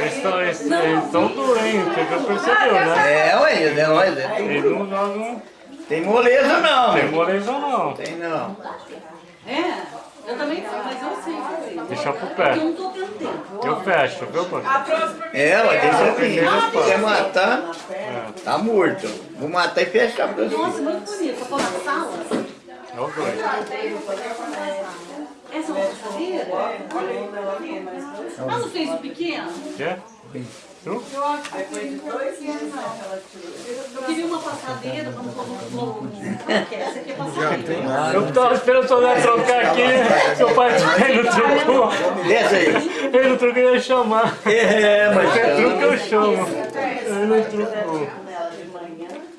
Speaker 4: Eles estão eles, eles estão doentes, você já percebeu, né?
Speaker 6: É, ué, é nós, é.
Speaker 4: Eles não jogam.
Speaker 6: Tem moleza não.
Speaker 4: Tem moleza não.
Speaker 6: Tem não.
Speaker 9: É, eu também sei, mas eu sei fazer.
Speaker 4: Deixa pro
Speaker 9: Porque
Speaker 4: pé.
Speaker 9: eu não tô tendo tempo.
Speaker 4: Eu fecho, viu, parceiro?
Speaker 6: É, ué, deixa assim.
Speaker 4: Primeira
Speaker 6: Se quiser matar,
Speaker 4: É,
Speaker 6: tá morto. Vou matar e fechar pra
Speaker 9: Nossa,
Speaker 6: você.
Speaker 9: muito bonito. Pra pôr na sala.
Speaker 4: é os dois.
Speaker 9: Essa é uma passadeira? Ah, não fez o pequeno?
Speaker 4: Quer? Tu?
Speaker 9: Eu queria uma passadeira no fogo. Essa aqui é passadeira.
Speaker 4: Eu tava esperando o Soné trocar aqui, seu pai ele não trocou.
Speaker 6: Desce aí.
Speaker 4: Ele não trocou, eu ia chamar.
Speaker 6: É, mas
Speaker 4: Qualquer truque eu chamo. Ele não trocou.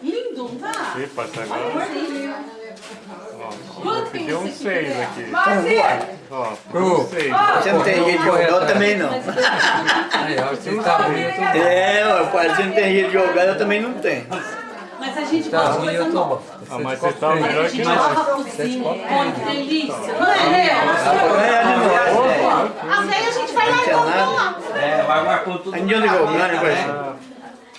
Speaker 9: Lindo, não tá?
Speaker 4: Pai, tá agora. Deu um
Speaker 9: esse aqui
Speaker 4: 6
Speaker 9: é?
Speaker 4: aqui.
Speaker 6: Então,
Speaker 4: Ó, um 6.
Speaker 6: Você não tem jeito de jogar, eu também não.
Speaker 5: Aí, ó, você tá ruim, eu tô bom.
Speaker 6: É, ué, pai, você não tem jeito de jogar, eu também não tenho.
Speaker 9: Mas a gente
Speaker 5: Tá ruim, eu tô bom.
Speaker 4: Ah, mas você tá
Speaker 9: A
Speaker 4: melhor que nós.
Speaker 9: que delícia. Não é, né?
Speaker 6: de nós.
Speaker 9: Às vezes a gente vai lá e compra lá.
Speaker 6: É, vai marcar tudo. Ainda jogando, vai.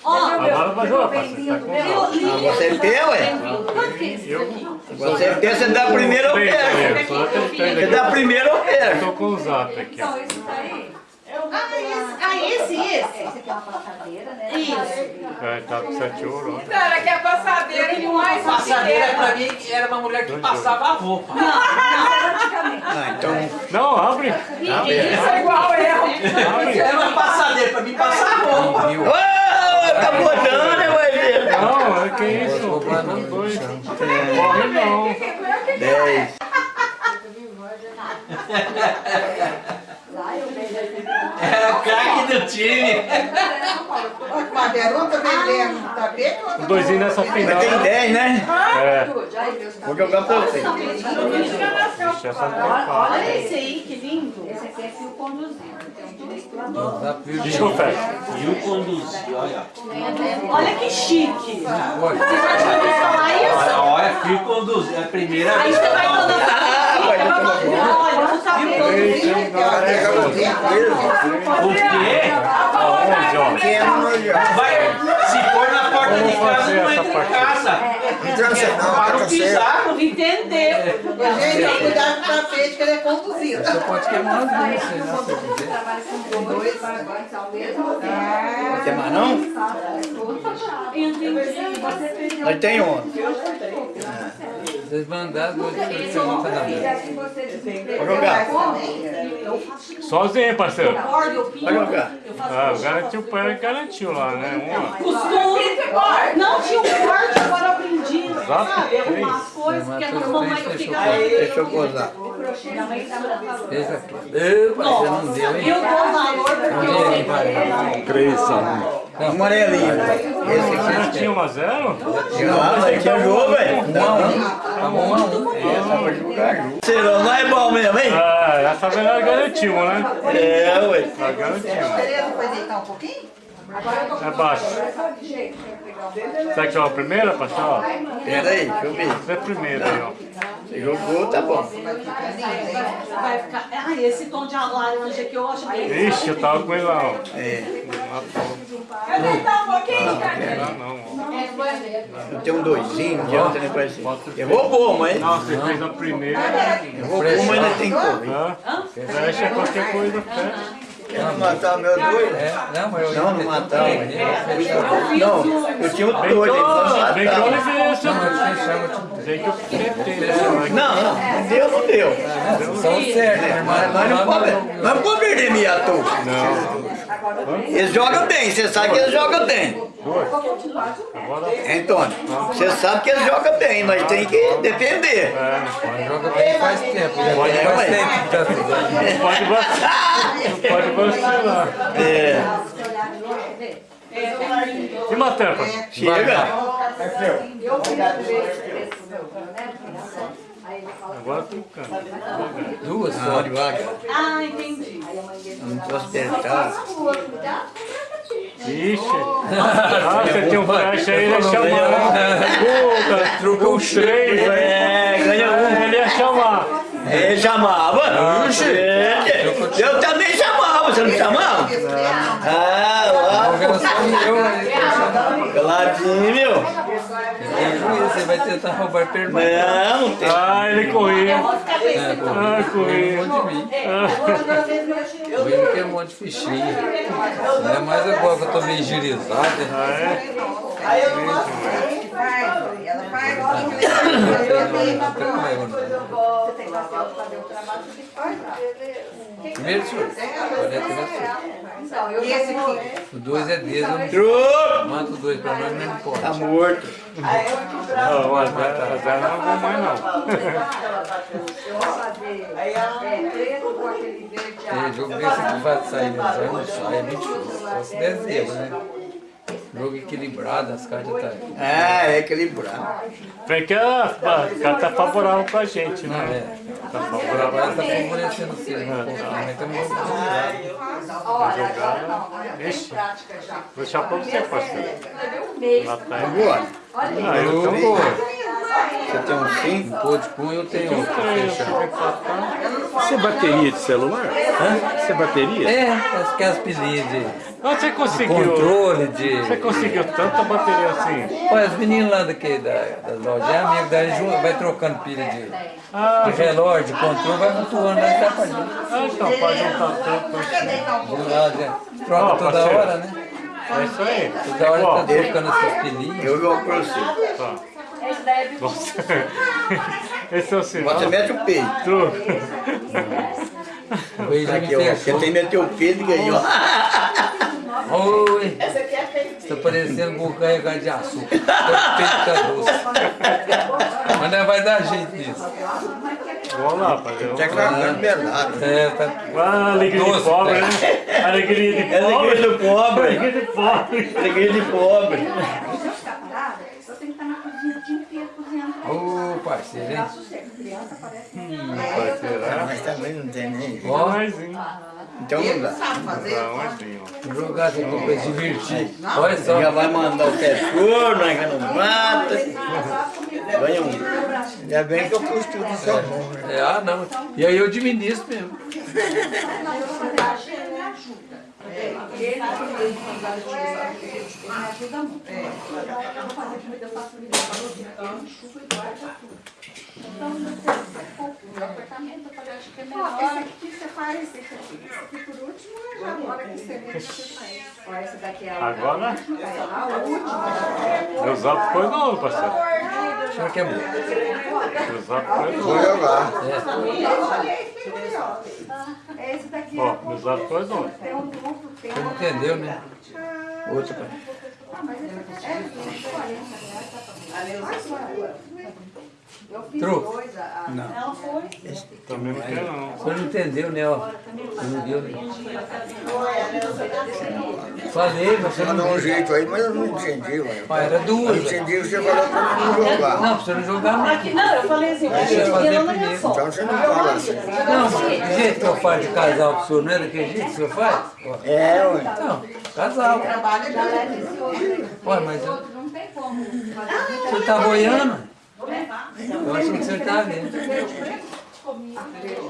Speaker 9: Ó,
Speaker 4: Agora vai jogar, parceiro. Tá com.
Speaker 6: Você tem, ué.
Speaker 9: Quanto que é esse aqui?
Speaker 6: Você tem, você dá primeiro
Speaker 4: tenho três
Speaker 6: Você dá primeiro Eu pego.
Speaker 4: tô com o zap aqui. ó.
Speaker 9: Ah, esse, ah, esse, esse.
Speaker 7: Esse aqui é uma passadeira, né?
Speaker 9: Isso.
Speaker 4: É, tá com 7 euros.
Speaker 8: Cara, que é passadeira e mais
Speaker 11: Passadeira pra mim era uma mulher que passava a roupa.
Speaker 9: Não, não.
Speaker 6: Ah, então.
Speaker 4: Não, abre.
Speaker 6: Abre.
Speaker 8: Isso é igual eu.
Speaker 4: Abre.
Speaker 7: É uma passadeira pra mim passar a roupa.
Speaker 6: Tá botando, né, vai ver?
Speaker 4: Não, é que isso. Não, dois. Corre não.
Speaker 6: Dez.
Speaker 7: É o craque do time.
Speaker 10: Um tá vendendo tapete, o outro
Speaker 4: Doisinho nessa final.
Speaker 6: tem dez, né?
Speaker 4: É.
Speaker 6: Vou jogar pra você.
Speaker 4: Tem
Speaker 9: Olha esse aí, que lindo.
Speaker 8: Esse aqui é fio conduzido. Tem um direito a
Speaker 5: Dá pra
Speaker 4: Deixa eu ver.
Speaker 3: E o conduzir, olha.
Speaker 9: Olha que chique.
Speaker 5: Olha,
Speaker 9: Você já ouviu falar isso?
Speaker 3: Olha, fui conduzir. É a primeira
Speaker 9: Aí
Speaker 3: vez.
Speaker 9: você vai Olha, eu não sabia.
Speaker 3: O quê?
Speaker 4: Aonde, ó?
Speaker 3: Vai se pôr na porta de casa, não entra em casa.
Speaker 2: Não não,
Speaker 3: Para não pisar.
Speaker 9: Entendeu?
Speaker 10: Gente, cuidado com o tapete que ele é conduzido.
Speaker 5: você pode queimar as duas, lá, se.
Speaker 8: Trabalha com dois, então mesmo.
Speaker 6: Tem mais não?
Speaker 9: Entendi.
Speaker 6: Nós tem um.
Speaker 5: Vocês vão andar duas perguntas na mesa.
Speaker 8: assim.
Speaker 4: Sozinho, parceiro.
Speaker 9: Eu.
Speaker 6: Vai jogar.
Speaker 9: Eu faço
Speaker 4: Ah, garantiu o pai, garantiu lá, né? Uma.
Speaker 9: Costume. Não tinha um corte, agora eu aprendi. Sabe? Arrumar as coisas, porque a mamãe eu fico.
Speaker 6: Deixa eu gozar.
Speaker 9: Minha mãe tá falando.
Speaker 5: Fez aqui. Epa, já não deu, hein?
Speaker 9: Eu dou valor porque
Speaker 5: Um
Speaker 9: eu
Speaker 5: vai.
Speaker 1: Três um.
Speaker 6: Amarelinho. Esse aqui.
Speaker 4: Não tinha 1 a 0?
Speaker 6: Ah, mas tinha jogo, velho.
Speaker 5: Um a um. Tá um a um.
Speaker 6: Essa vai jogar junto. Serão, não é bom mesmo, hein?
Speaker 4: Ah, essa vez nós garantimos, né?
Speaker 6: É, ué.
Speaker 4: Nós garantimos.
Speaker 10: Foi deitar um pouquinho?
Speaker 4: É baixo. Será que é a primeira, pastor?
Speaker 6: Pera aí, deixa eu ver.
Speaker 4: Você é a primeira aí, ó.
Speaker 6: Você jogou, tá bom.
Speaker 9: vai ficar. Ai, esse tom de laranja que eu acho bem.
Speaker 4: Ixi, eu tava com ele lá, ó.
Speaker 6: É.
Speaker 9: Quer deitar um pouquinho?
Speaker 4: Não, não, ó.
Speaker 6: Eu tenho um doisinho, de ontem, né, parece. Eu vou bom, mas.
Speaker 4: Não, você fez a primeira.
Speaker 6: Eu vou bom, mas ainda tem.
Speaker 4: Hã? Fecha qualquer coisa, fecha.
Speaker 2: Quer não matar meu doido?
Speaker 5: É, não, mas eu
Speaker 6: Não, não matava.
Speaker 5: Não,
Speaker 6: Não, eu tinha um doido, ele não
Speaker 4: Bem que eu
Speaker 6: matava.
Speaker 4: levei esse.
Speaker 5: tudo.
Speaker 4: Bem que eu tentei, né?
Speaker 6: Não, não, não deu, não deu.
Speaker 5: São certos, né,
Speaker 6: Mas nós não podemos, não podemos perder minha toa. Eles jogam bem, você sabe que eles jogam bem. Antônio, você sabe que eles jogam bem, mas tem que defender.
Speaker 5: Joga bem faz tempo, já
Speaker 6: Pode,
Speaker 5: tempo que tá.
Speaker 4: Pode vacilar. Pode vacilar.
Speaker 6: É,
Speaker 4: E matéria, pastor?
Speaker 6: chega.
Speaker 4: Agora tu canta.
Speaker 5: Duas só.
Speaker 6: devagar.
Speaker 9: Ah, entendi.
Speaker 6: Não posso apertar.
Speaker 4: Ixi. Ah, você tem um flash aí, ele ia chamar. Pô, truca os três aí.
Speaker 6: É, ganha um.
Speaker 4: Ele ia chamar.
Speaker 6: Ele chamava. É, Eu também chamava, você não chamava? Ah,
Speaker 5: aí.
Speaker 6: Caladinho, meu.
Speaker 5: Você vai tentar roubar pergunta.
Speaker 6: Não, não tem.
Speaker 4: Ah, ele corria.
Speaker 9: Eu vou ficar pensando.
Speaker 5: É, pô,
Speaker 4: Ah, corria.
Speaker 5: um de mim. O quer um monte de fichinha. É mais agora que eu tô meio girizado.
Speaker 4: Ah, é?
Speaker 10: Ela faz.
Speaker 5: Primeiro senhor. Agora é a terceira.
Speaker 10: E esse aqui?
Speaker 5: O dois é dedo. eu. Mata o dois pra nós, mas não pode.
Speaker 6: Tá morto.
Speaker 4: Não, a Zé não vou mais não.
Speaker 5: Tem jogo desse que vai sair, mas aí não sai, é muito difícil. Só se der zebra, né? Jogo equilibrado, as cartas tá.
Speaker 6: Ah, é equilibrado.
Speaker 4: Vem que a carta tá favorável pra gente,
Speaker 5: Não,
Speaker 4: né?
Speaker 5: é.
Speaker 4: Tá
Speaker 5: Agora
Speaker 4: favorável.
Speaker 5: tá favorecendo você, né? Mas estamos
Speaker 4: Ixi, vou deixar pra você, parceiro. Lá tá.
Speaker 6: Agora.
Speaker 4: Ah, eu
Speaker 5: Ô,
Speaker 4: também.
Speaker 5: pô,
Speaker 6: Você tem um cinco?
Speaker 5: um pô de cunho eu tenho
Speaker 4: eu fico
Speaker 1: Você é bateria de celular? Você é bateria?
Speaker 5: É, aquelas pilhinhas de
Speaker 4: Ah, você conseguiu.
Speaker 5: controle, de.
Speaker 4: Você conseguiu tanta bateria assim?
Speaker 5: Olha, os meninos lá daqui da, das lojas, é amigo da gente, vai trocando pilha de,
Speaker 4: Ah,
Speaker 5: de relógio, de controle, vai flutuando, vai dar pra gente.
Speaker 4: ah, então pode juntar tanto assim.
Speaker 5: De lá, de- troca toda
Speaker 4: parceiro.
Speaker 5: hora, né?
Speaker 4: É isso aí.
Speaker 5: Toda hora tá
Speaker 4: Igual.
Speaker 5: trocando essas pilhinhas.
Speaker 6: Eu jogo pra você.
Speaker 4: Tá.
Speaker 9: Esse daí é bico.
Speaker 4: Nossa. Esse é o sinal.
Speaker 6: Você mete o peito.
Speaker 5: Luiz
Speaker 6: Aqui, ó.
Speaker 5: fechou.
Speaker 6: tem meteu o peito ganhou.
Speaker 5: Oi,
Speaker 12: Essa aqui é feita.
Speaker 5: tá parecendo vou carregar de açúcar. Peito tá doce. Mas não vai dar jeito nisso.
Speaker 4: Vamos lá, fazer um...
Speaker 2: Até carregando melado.
Speaker 5: É, tá.
Speaker 4: Ah, alegria de
Speaker 5: Doce,
Speaker 4: pobre,
Speaker 5: cara.
Speaker 4: né? Alegria de pobre.
Speaker 6: Alegria do pobre.
Speaker 4: Alegria de pobre.
Speaker 6: Alegria de pobre.
Speaker 13: Ficar eu tenho que estar na cozinha o dia inteiro cozinhando.
Speaker 5: Ô, parceiro, hein?
Speaker 13: Criança parece.
Speaker 4: Vai será?
Speaker 2: Mas também não tem nem.
Speaker 5: Ó,
Speaker 4: Mais um.
Speaker 6: Então não dá.
Speaker 4: Um, ó.
Speaker 5: vou jogar aqui pra divertir. Olha só.
Speaker 6: Já vai mandar o pé furo, nós já não mata. Ganha um.
Speaker 2: Ainda bem que eu pus tudo mão. né?
Speaker 5: É, ah, não. E aí eu administro mesmo.
Speaker 13: Ele, ele, quando ela utiliza, ele me ajuda muito. Eu vou fazer comida, eu faço comida, eu faço comida, eu enxugo e guardo tudo. Então, o meu apartamento, eu falei, acho que é melhor. Esse aqui você faz, esse aqui, esse aqui por último, e agora que você vê, você faz. Ó, essa daqui é a
Speaker 4: Agora,
Speaker 13: a última.
Speaker 4: meu zap foi novo, parceiro.
Speaker 5: O senhor que é bom.
Speaker 4: Meu zap foi
Speaker 2: Vou
Speaker 4: novo.
Speaker 13: É esse daqui.
Speaker 4: Ó, meu zap foi novo.
Speaker 13: Tem um duplo, tem
Speaker 5: Você não entendeu, né?
Speaker 6: Outra, pai.
Speaker 13: Ah, mas esse aqui é 40 reais, Eu fiz
Speaker 5: Tru.
Speaker 13: dois, a... a- Ela foi.
Speaker 4: Também não quero não.
Speaker 5: O senhor não entendeu, né? Ó. Você não viu, né? Falei, mas você não
Speaker 2: um
Speaker 5: viu.
Speaker 2: jeito aí, mas eu não entendi, ué.
Speaker 5: Ah, era
Speaker 2: Eu
Speaker 5: duas.
Speaker 2: entendi que você falou pra mim não jogar.
Speaker 5: Não, pra você não jogar não.
Speaker 9: Aqui, não, eu falei assim,
Speaker 5: Deixa eu fazer
Speaker 9: ela não é
Speaker 5: primeiro.
Speaker 9: só.
Speaker 2: Então você não fala assim.
Speaker 5: Não, o jeito que eu faço de casal pro senhor, não é daquele jeito que o senhor faz?
Speaker 2: É, ué.
Speaker 5: Então, casal. Ué, mas eu,
Speaker 13: Não tem como.
Speaker 5: o senhor tá boiando? Eu achei que o senhor tava vendo.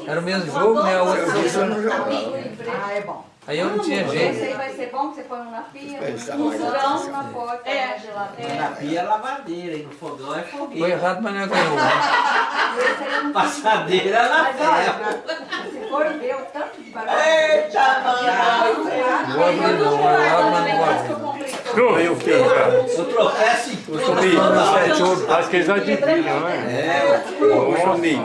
Speaker 5: Era o mesmo jogo, né? A outra
Speaker 2: Eu não jogava.
Speaker 13: Ah, é bom.
Speaker 5: Aí eu não tinha
Speaker 13: Esse
Speaker 5: jeito.
Speaker 13: aí vai ser bom, que você põe um na pia, um
Speaker 2: tamanho.
Speaker 13: fogão, na porta, na geladeira.
Speaker 7: Na pia é lavadeira e no fogão é
Speaker 5: Foi
Speaker 7: fogueira.
Speaker 5: errado, mas não é ganhou.
Speaker 7: Passadeira é na
Speaker 13: olha, se for ver o tanto de barulho.
Speaker 12: Eita, mano.
Speaker 5: Não vou abrir não, eu abro, mas abrir.
Speaker 4: Tru.
Speaker 6: Ganhou o peito.
Speaker 7: Eu tropeço e
Speaker 6: Eu subi. Sete ouro.
Speaker 4: Acho que eles adivinham, não é?
Speaker 6: É, eu subi.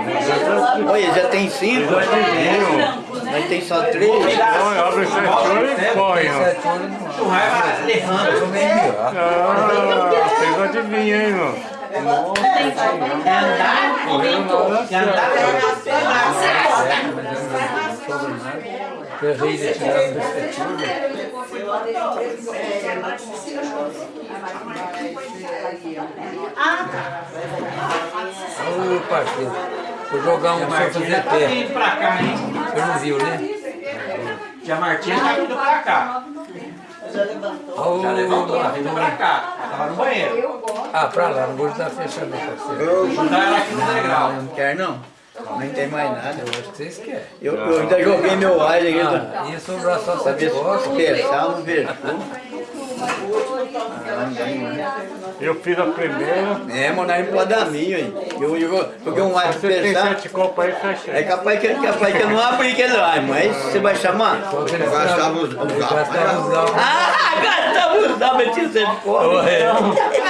Speaker 6: Olha, já tem cinco.
Speaker 4: Eles adivinham.
Speaker 6: Nós tem só três.
Speaker 4: Olha, abre esse olho e põe.
Speaker 5: Sete
Speaker 7: tu vai
Speaker 5: Eu
Speaker 7: levando.
Speaker 4: Ah, vocês adivinham, hein, meu?
Speaker 7: É andar, é andar
Speaker 5: Ferrei de tirar do sete horas. Ô, parceiro. Vou jogar um pra fazer
Speaker 7: tá
Speaker 5: pé.
Speaker 7: vindo pra cá, hein?
Speaker 5: Você não viu, né?
Speaker 7: Tia Martinha tá vindo pra cá.
Speaker 5: Ô,
Speaker 7: Já levantou, tá vindo pra cá. Tava no banheiro.
Speaker 5: Ah, pra lá, não vou estar fechando, parceiro.
Speaker 6: Eu
Speaker 7: Vou dar ela aqui no degrau.
Speaker 6: não quero não. Nem tem mais nada.
Speaker 5: Eu acho que vocês querem.
Speaker 6: Eu, eu ainda joguei meu ar ainda.
Speaker 5: Ah, sobrar só
Speaker 6: Pra
Speaker 5: sete
Speaker 6: ver se
Speaker 5: horas.
Speaker 6: pensar, não vejo.
Speaker 14: Eu fiz a primeira.
Speaker 6: É, mano, não pode dar minha, hein? Eu, eu, porque um ar
Speaker 14: Você tem
Speaker 6: pensar.
Speaker 14: sete copos aí, fecha
Speaker 6: É
Speaker 14: aí.
Speaker 6: capaz que, capaz que eu não abri aquele ar, mas você vai chamar?
Speaker 2: Gastava
Speaker 5: gastavam
Speaker 2: os-.
Speaker 6: Ah, gastava os dava tinha sede de fome.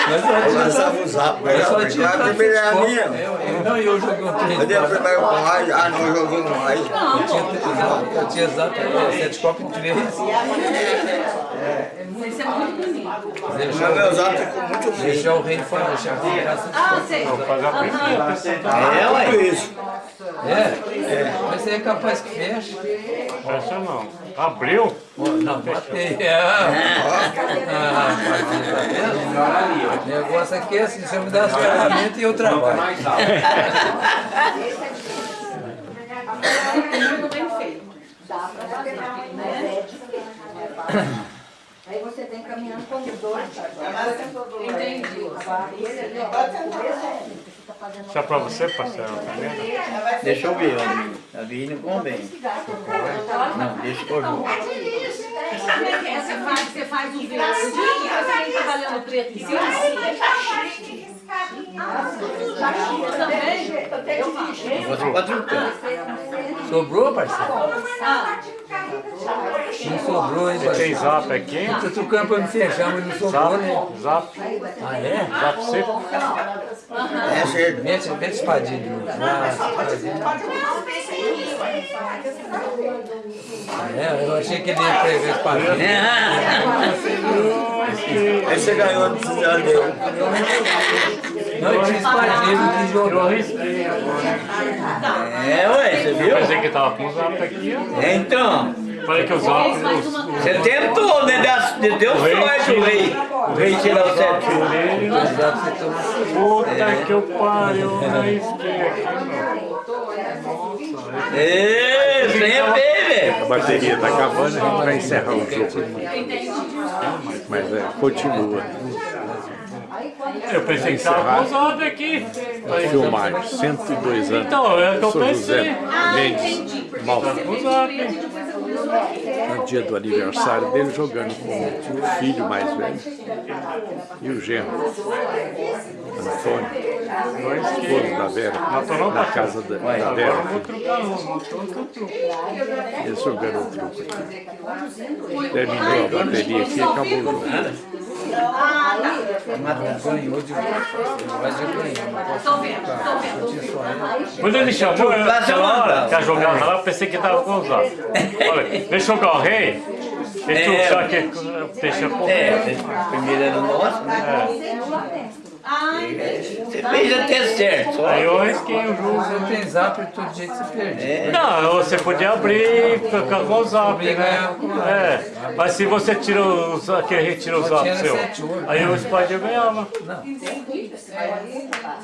Speaker 5: Mas só
Speaker 2: Eu
Speaker 5: tinha
Speaker 2: lançava os sapos.
Speaker 5: Eu só tinha
Speaker 2: A primeira era minha.
Speaker 5: Eu- eu- Não, eu joguei um trem.
Speaker 2: Eu dei a primeira com mais. Ah, não, eu joguei com mais.
Speaker 5: Eu tinha, eu tinha exato sete copos em três.
Speaker 9: Isso é muito bonito.
Speaker 2: O
Speaker 5: Deixar,
Speaker 2: meu zap ficou muito feio.
Speaker 5: deixar o rei fora, deixar ficar
Speaker 9: Ah, sei.
Speaker 14: Faz a primeira.
Speaker 6: É, ué.
Speaker 2: Tudo isso.
Speaker 5: É? Mas você é capaz que feche.
Speaker 14: Fecha não. Abriu?
Speaker 5: Não, matei. É. Ah, tá vendo? O negócio aqui é assim, você me dá as ferramentas e eu trabalho.
Speaker 7: Mais alto.
Speaker 9: Muito bem feito.
Speaker 13: Dá pra fazer, né? Aí você vem caminhando com os dois.
Speaker 9: Entendi.
Speaker 13: Agora, esse ali, ó, o começo é assim, fazendo
Speaker 14: é pra você, parceiro, tá vendo?
Speaker 6: Deixa eu ver, ó. A Vini não convém. Não, deixa eu jogo.
Speaker 9: Como é que é? Você faz, você faz o verde e você vem trabalhando preto em cima?
Speaker 5: Sobrou, parceiro?
Speaker 9: Ah,
Speaker 5: Não sobrou, hein,
Speaker 4: Você tem
Speaker 5: parceiro?
Speaker 4: zap aqui?
Speaker 5: Tô trocando pra me fechar, mas não sobrou,
Speaker 4: Zap?
Speaker 5: né?
Speaker 4: Zap?
Speaker 5: Ah, é?
Speaker 4: Zap seco?
Speaker 2: É cedo.
Speaker 5: Mete, mete espadinha de novo. Ah, espadinha. Ah, é? Eu achei que ele ia pegar espadinha.
Speaker 2: Aí você ganhou, não precisa deu.
Speaker 5: Não, eu tinha espadinha, eu não
Speaker 4: Eu arrisquei agora.
Speaker 6: É, ué, você
Speaker 4: Eu
Speaker 6: viu?
Speaker 4: pensei que tava com o zap aqui.
Speaker 6: É, então,
Speaker 4: Falei que os- os-
Speaker 6: você tentou, né? Deu- Deu sorte o rei. O rei tirar o
Speaker 5: tomou.
Speaker 4: Puta que eu pariu, eu arrisquei aqui,
Speaker 6: Ê, sem é bem, velho.
Speaker 1: A bateria tá acabando, a gente vai encerrar o jogo. Mas é, continua.
Speaker 4: Eu pensei que tava com o zap aqui. Falei,
Speaker 1: Filmagem, 102 anos.
Speaker 4: Então, é o que eu
Speaker 1: Sou
Speaker 4: pensei.
Speaker 1: José Mendes Malta.
Speaker 4: Com o zap.
Speaker 1: No dia do aniversário dele, jogando com o filho mais velho e o genro, Antônio, esposo da Vera, na casa da, da Vera.
Speaker 4: truque.
Speaker 1: Eles jogando o truco aqui. Terminou a bateria aqui e acabou o jogo.
Speaker 5: Mas ganhou de Mas eu ganhei. Eu tinha só ela.
Speaker 4: Quando ele chamou, eu,
Speaker 6: Trucar,
Speaker 4: aquela
Speaker 6: você
Speaker 4: hora
Speaker 6: manda.
Speaker 4: que a jogada lá, eu pensei que tava com o zap. Olha, deixa eu jogar o rei. Deixa eu
Speaker 6: É.
Speaker 4: já que deixa o
Speaker 6: É,
Speaker 4: rei.
Speaker 6: você- primeiro era nosso, né? Você fez até certo.
Speaker 4: Aí eu o jogo.
Speaker 5: Você tem zap todo jeito você perde.
Speaker 4: Não, você podia abrir e ficar com o zap, né? É, mas se você tira o zap, que retira o zap seu,
Speaker 5: sete ouro.
Speaker 4: aí o espadinha ganhava.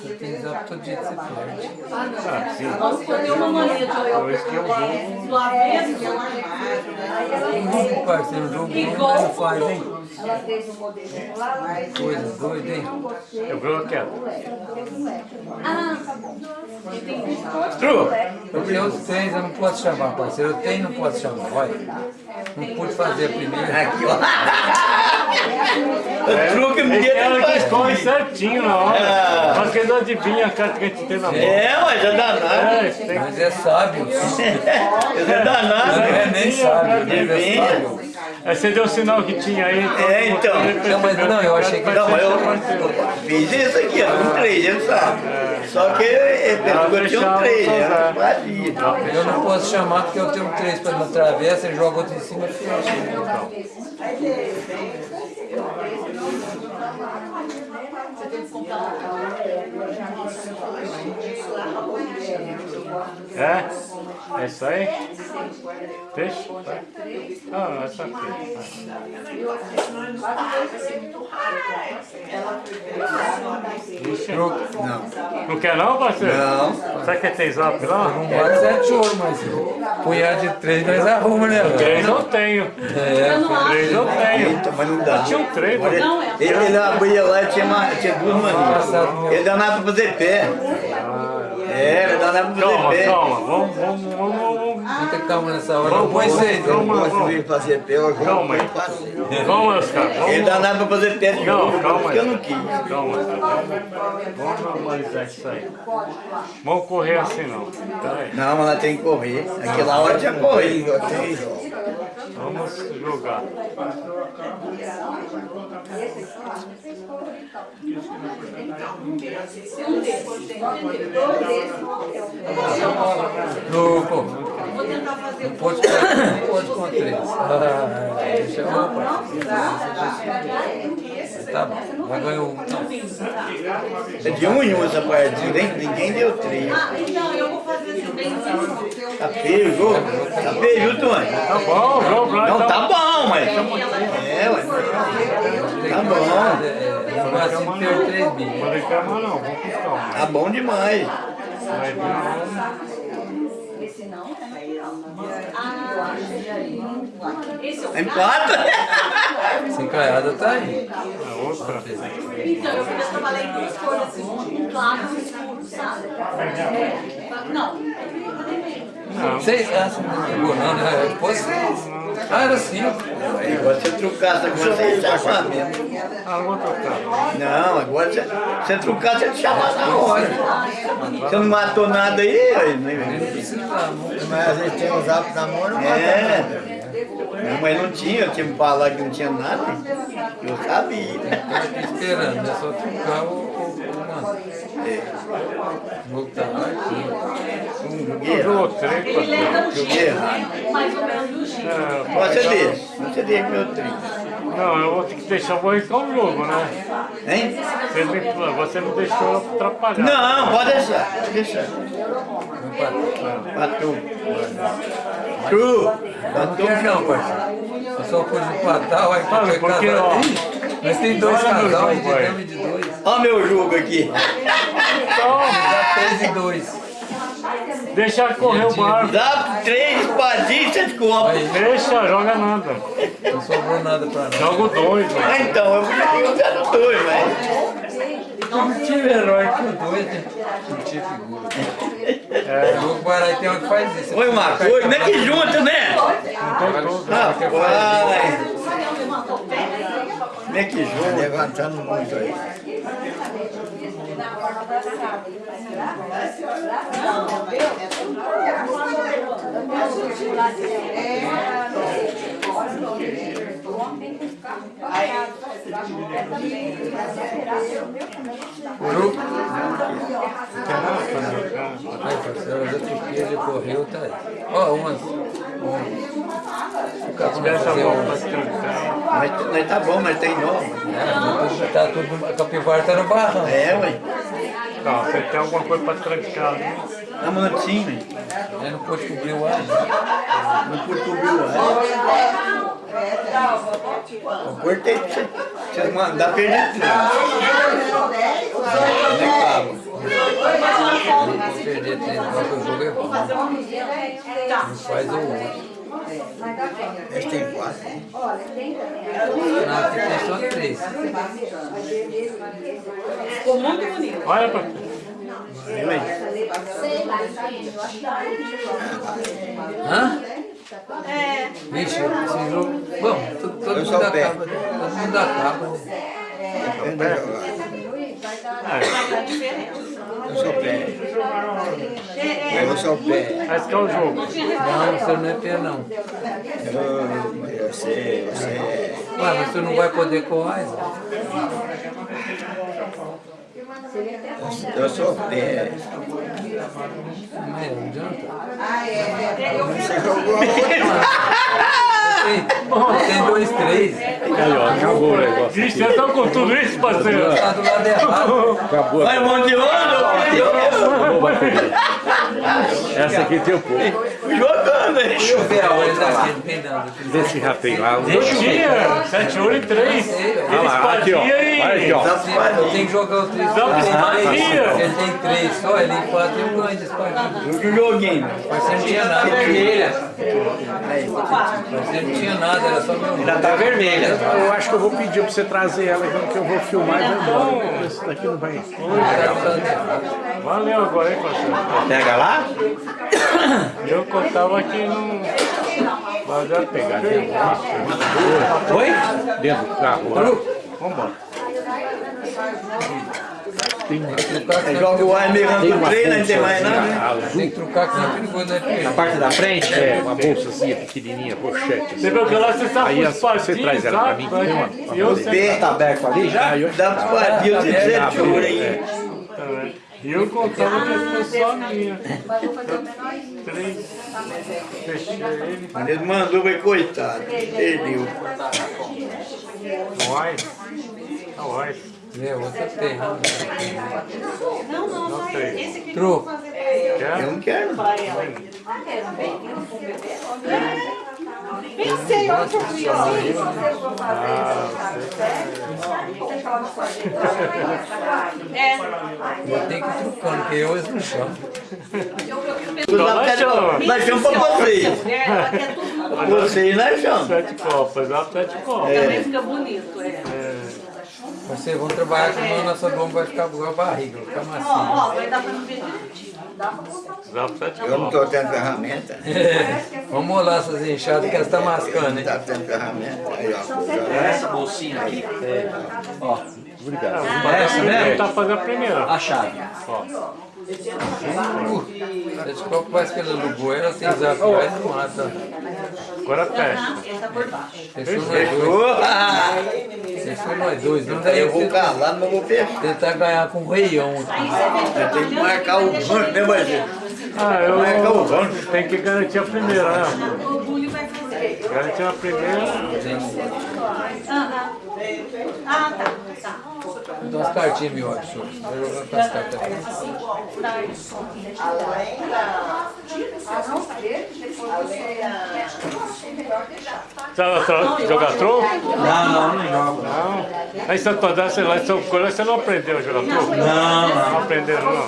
Speaker 5: Você tem zap todo jeito você perde.
Speaker 4: Ah, sim.
Speaker 9: Nossa, eu dei uma mania de
Speaker 4: Eu arrisquei o jogo.
Speaker 9: do avesso.
Speaker 5: Ih, parceiro, o jogo bom não faz, hein? Coisa doida, hein?
Speaker 4: Eu vi quieto.
Speaker 6: Tru,
Speaker 5: Eu tenho os três, eu não posso chamar, parceiro. Eu tenho, não posso chamar, vai. Não pude fazer a primeira.
Speaker 6: aqui, ó. O truque me deu
Speaker 4: ela que escolhe certinho na hora.
Speaker 6: Ah.
Speaker 4: Mas que ele não adivinha a carta que a gente tem na mão.
Speaker 6: É, ué, já danado.
Speaker 4: É, tem
Speaker 5: Mas é sábio. Não
Speaker 6: danado.
Speaker 5: é nem sábio, mas é sábio.
Speaker 4: Aí você deu o sinal que tinha aí.
Speaker 6: É, então.
Speaker 5: Não, mas não, eu achei que-
Speaker 6: Não, mas eu fiz isso aqui, ó, com três, ele sabe. Só que ele pensou que eu tinha um era vazio.
Speaker 5: Eu não posso chamar porque eu tenho três para não travessa e joga outro em cima e fecha.
Speaker 4: É? É isso aí? Peixe? Ah, não, essa aqui. Ixi.
Speaker 6: Não.
Speaker 4: Não quer não, parceiro?
Speaker 6: Não.
Speaker 4: Será que tem zap lá?
Speaker 5: Não bate sete ouro, mas punhado de três nós arruma, né?
Speaker 4: Três eu tenho. Três eu tenho.
Speaker 6: Eita, mas não dá.
Speaker 4: Eu tinha um três,
Speaker 6: Agora,
Speaker 4: mas-
Speaker 6: Ele, abria lá e tinha duas maninhas. Ele dá nada pra fazer pé. É, dá nada pra fazer
Speaker 4: Calma, calma. Vamos, vamos, vamos, vamos.
Speaker 5: Muita calma nessa hora. Não
Speaker 4: Vamos, vamos, vamos,
Speaker 5: hein?
Speaker 4: vamos.
Speaker 2: Gosto de fazer jogo
Speaker 4: Calma aí. Vamos, Oscar.
Speaker 6: Ele
Speaker 4: Vamos.
Speaker 6: dá nada pra fazer pé de novo,
Speaker 4: calma
Speaker 6: porque eu
Speaker 4: aí.
Speaker 6: não quis.
Speaker 4: Calma, Oscar. Vamos, vamos normalizar isso aí. Vamos correr assim não.
Speaker 6: Não, mas ela tem que correr. Aquela hora tinha que correr.
Speaker 2: Eu tenho jogo.
Speaker 5: Louco. Não pode, não pode com três. Ah, deixa eu rapaz. Tá bom. Vai ganhar um.
Speaker 6: É de um em um essa partida, hein? Ninguém deu três.
Speaker 9: Ah, então eu vou fazer assim, bem assim.
Speaker 6: Tá feio o jogo? Tá feio, viu, Tony?
Speaker 4: Tá bom, vamos lá.
Speaker 6: Não,
Speaker 4: então.
Speaker 6: tá bom, mas... É, ué. Tá bom.
Speaker 5: É, Jogar assim, perdeu três mil.
Speaker 4: Não reclama não, vamos com calma.
Speaker 6: Tá bom demais.
Speaker 4: Vai vir
Speaker 9: Ah, esse é o
Speaker 6: Empata.
Speaker 5: Sem caiada tá aí.
Speaker 4: a outra.
Speaker 9: Então, eu queria trabalhar em duas cores, assim, um claro e um escuro, sabe? É. Não.
Speaker 5: Seis? Você não jogou não, né? Pô, seis. Ah, era cinco.
Speaker 6: Agora você trucar essa coisa, você mesmo.
Speaker 4: Ah, não vou trocar.
Speaker 6: Não, agora você, você trucar, você te chama na hora. Você não matou nada aí? aí, né?
Speaker 2: Mas a gente tem o zap na mão, não mata
Speaker 6: É. Minha mãe não tinha, eu tinha me falado que não tinha nada. Eu sabia.
Speaker 5: Eu esperando, é só trocar o, o, o O tá lá aqui.
Speaker 6: Errado.
Speaker 4: Jogou três,
Speaker 9: Ele o
Speaker 6: errado.
Speaker 9: jeito, mais ou menos do jeito.
Speaker 4: É,
Speaker 6: Você deixa. Você deixa meu trinco.
Speaker 4: Não, eu vou ter que deixar, o jogo, né?
Speaker 6: Hein?
Speaker 4: Você, me, você não deixou atrapalhar.
Speaker 6: Não, pode deixar. Pode deixar. Patrão. Tu.
Speaker 5: Eu não parceiro. Eu só pus empatar, aí
Speaker 4: Sabe,
Speaker 5: foi
Speaker 4: porque,
Speaker 5: Nós tem dois casal, a
Speaker 4: jogo,
Speaker 5: gente
Speaker 4: vai.
Speaker 5: tem de dois.
Speaker 6: Olha meu jogo aqui.
Speaker 5: Dá três e dois.
Speaker 4: Deixa correr o barco.
Speaker 6: Dá três espadinhas, copos.
Speaker 5: Aí,
Speaker 4: Deixa, joga nada.
Speaker 5: não sobrou nada pra nós.
Speaker 4: Joga o dois, velho.
Speaker 6: Ah, então, eu podia ter usado dois, mas...
Speaker 5: Não tive herói que o dois, né? Não tinha figura. É. O jogo Barai tem uma que faz isso.
Speaker 6: Foi uma coisa, como é que junta, né? Rapaz, como é que junta? Levantando muito aí.
Speaker 5: Curu. Ai, parceiro, as outras que ele correu, tá aí. Umas. O cara vai
Speaker 4: Deixa a
Speaker 5: fazer
Speaker 4: mão
Speaker 5: um.
Speaker 4: pra trancar.
Speaker 6: Mas, mas tá bom, mas tem nova.
Speaker 5: É, tudo- tá tudo. A capivara tá no barrão.
Speaker 6: É, ué.
Speaker 4: Não, você tem alguma coisa pra trancar ali.
Speaker 6: Dá um minutinho,
Speaker 5: Ele não pôde cobrir o ar. né?
Speaker 6: não pude cobrir o ar. Eu cortei pra você, pra você mandar perder tudo. É tava?
Speaker 5: Ele perder treino, lá que o jogo é bom. Não faz o outro.
Speaker 6: Esse tem quatro.
Speaker 5: Não, aqui tem só três.
Speaker 9: Ficou muito bonito.
Speaker 4: Olha pra?
Speaker 5: Hã?
Speaker 9: É.
Speaker 5: Vixe, esse jogo. Bom, todo, mundo
Speaker 6: o pé.
Speaker 5: acaba. Todo mundo acaba, né?
Speaker 6: Depende da jogada.
Speaker 9: Faz a diferença.
Speaker 6: Eu sou pé. Eu sou pé.
Speaker 4: Mas que é o jogo.
Speaker 5: Não, você não é pé, não.
Speaker 6: Eu, eu sei, eu sei.
Speaker 5: Ué, mas você não vai poder coar, Isa?
Speaker 6: Eu sou pé.
Speaker 5: Mas não adianta.
Speaker 6: Você jogou a outra.
Speaker 5: Tem, tem dois, três.
Speaker 1: Aí, ó, acabou o negócio.
Speaker 4: Vixe, vocês estão com tudo isso, parceiro?
Speaker 5: Tá do lado errado.
Speaker 1: Acabou.
Speaker 6: Vai, mão de
Speaker 1: Acabou, perder. Essa aqui tem um pouco.
Speaker 6: jogando?
Speaker 5: Deixa eu ver a hora daqui, não tem nada.
Speaker 1: Vê se já tem lá.
Speaker 4: Eu tinha, sete ouro e três.
Speaker 1: Olha lá, aqui, ó. Olha aqui, ó.
Speaker 5: Eu tenho que jogar o três.
Speaker 4: Dá uma espadinha.
Speaker 5: Ele tem três só, ele empata e eu ganho de espadinha.
Speaker 6: Que joguinho.
Speaker 5: Mas você não tinha nada. Mas você não tinha nada, era só meu nome.
Speaker 1: Tá vermelha. Eu acho que eu vou pedir pra você trazer ela, que eu vou filmar e vou embora. Esse daqui não vai.
Speaker 4: Valeu agora, hein, parceiro?
Speaker 1: Pega lá?
Speaker 4: Eu contava que não. Mas já pegar dentro.
Speaker 1: Oi? Dentro do carro.
Speaker 4: Vambora.
Speaker 6: Aí joga o ar meio do trem, não tem mais nada, né?
Speaker 5: Tem que trocar que não é perigoso, né, Pedro?
Speaker 1: A parte da frente é uma bolsazinha pequenininha, pochete.
Speaker 4: Você viu que lá você sabe
Speaker 1: Aí
Speaker 4: os
Speaker 1: você traz ela pra mim, tem uma-
Speaker 4: E eu sempre.
Speaker 1: Tá aberto ali já? Aí eu
Speaker 6: Dá pra espadinha, eu tenho sete ouro aí.
Speaker 4: E eu contava que fosse só minha. Três. Fechei ele.
Speaker 6: Mas ele mandou, mas coitado. Perdeu.
Speaker 4: Vai. Vai.
Speaker 5: É, outra tem. né?
Speaker 9: Não, não,
Speaker 4: Não
Speaker 9: esse aqui.
Speaker 5: Troco.
Speaker 6: Eu
Speaker 4: Quer?
Speaker 6: não quero.
Speaker 9: Pensei, onde eu vi, É.
Speaker 5: Eu tenho que ir trocando, porque eu eles não chamam.
Speaker 6: Nós chamamos. Nós chamamos pra vocês.
Speaker 9: É
Speaker 6: Vocês nós chamamos.
Speaker 4: Sete copas, dá sete copas.
Speaker 9: também fica bonito, é.
Speaker 5: Vocês vão trabalhar com a nossa bomba vai ficar com a barriga, vai ficar
Speaker 9: Ó,
Speaker 5: macio.
Speaker 9: ó, vai dar pra não ver direitinho. Dá pra botar
Speaker 6: Eu não tô tendo ferramenta.
Speaker 5: Vamos molar essas enxadas que elas estão mascando,
Speaker 6: Não
Speaker 5: hein?
Speaker 6: tá tendo ferramenta. Aí, ó.
Speaker 11: Essa bolsinha aqui. Ó,
Speaker 1: Obrigado.
Speaker 11: essa
Speaker 4: Ele
Speaker 11: mesmo?
Speaker 4: tá fazendo a primeira.
Speaker 11: A chave.
Speaker 5: Uh, esse copo parece que ele alugou, ela tem zap, vai não mata.
Speaker 4: Agora fecha.
Speaker 5: Fechou nós dois. Fechou nós dois. Não daí
Speaker 6: Eu vou calar, mas vou fechar.
Speaker 5: tentar ganhar com o reião.
Speaker 6: Eu tenho que marcar o rancho, né, Marcelo?
Speaker 4: Ah, eu
Speaker 6: Marcar o rancho.
Speaker 4: tem que garantir a primeira, né?
Speaker 9: O Bully vai fazer.
Speaker 4: Garantir a primeira.
Speaker 9: Aham. Ah, tá. Tá.
Speaker 5: Então as cartinhas, meu senhor. Vai jogar com as cartas aqui.
Speaker 7: Além da... Além da...
Speaker 4: Sabe tro- jogar troco?
Speaker 6: Não, não, não jogo.
Speaker 4: Não. Aí Santo André, você, lá em São Paulo, você não aprendeu a jogar troco?
Speaker 6: Não, não.
Speaker 4: Não aprenderam, não.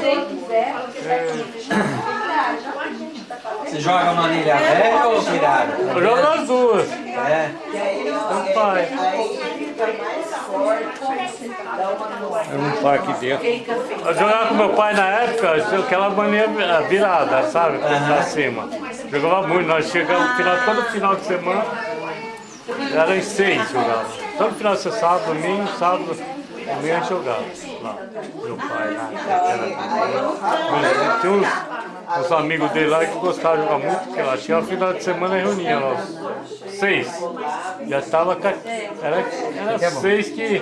Speaker 11: Você joga uma anilha velha ou virada?
Speaker 4: Eu jogo as duas.
Speaker 11: É.
Speaker 4: Meu pai.
Speaker 1: Eu não tô aqui dentro.
Speaker 4: Eu jogava com meu pai na época, aquela mania virada, sabe? Pra cima. Jogava muito, nós chegamos no final, todo final de semana, era em seis jogava. Todo final de semana, sábado, domingo, sábado, a gente jogava. Lá, meu pai lá. Era, tinha uns, uns amigos dele lá que gostavam de jogar muito, porque lá tinha no final de semana reunia nós. Seis. Já tava. ca- Era, era seis que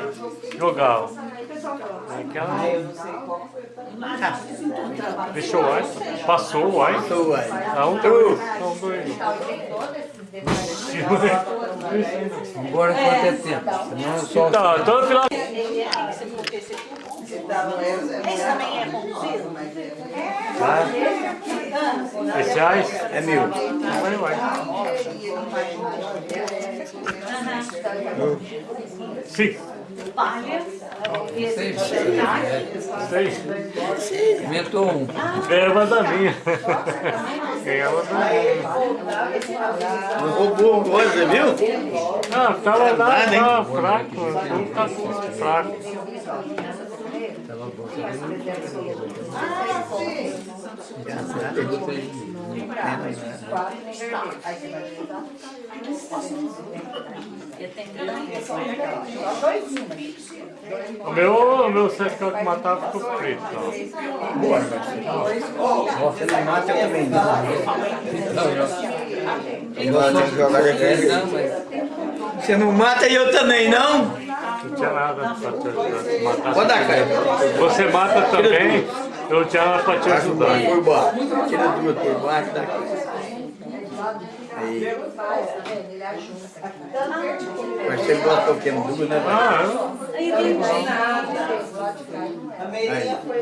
Speaker 4: jogavam. Aquela... Deixou o Einstein. Passou o Einstein.
Speaker 6: Passou o Einstein.
Speaker 4: Dá um dois. Dois.
Speaker 5: Embora quanto é tempo. Senão eu só.
Speaker 4: Tá, todo final.
Speaker 9: Esse também é conduzido?
Speaker 4: Esse reais?
Speaker 6: É meu.
Speaker 4: Vai, vai. Cinco.
Speaker 9: Palha.
Speaker 5: Seis.
Speaker 4: Seis.
Speaker 5: Aumentou um.
Speaker 4: Ganhava da minha. Ganhava da minha.
Speaker 6: Não roubou coisa, viu?
Speaker 4: Ah, tava lá,
Speaker 6: Nada, hein?
Speaker 4: tava fraco. Tudo tá fraco. O meu, o meu sexto que matava ficou preto.
Speaker 6: Bora, Marcelo. Você não mata, eu também não.
Speaker 5: Mas
Speaker 6: Você não mata e eu também, não?
Speaker 4: Não tinha nada pra. Matar. Você mata também, eu tinha nada pra te ajudar.
Speaker 6: por baixo. Tira duas por baixo, dá aqui. Aí. Mas você gosta do que duas, né?
Speaker 4: Ah,
Speaker 6: Aí,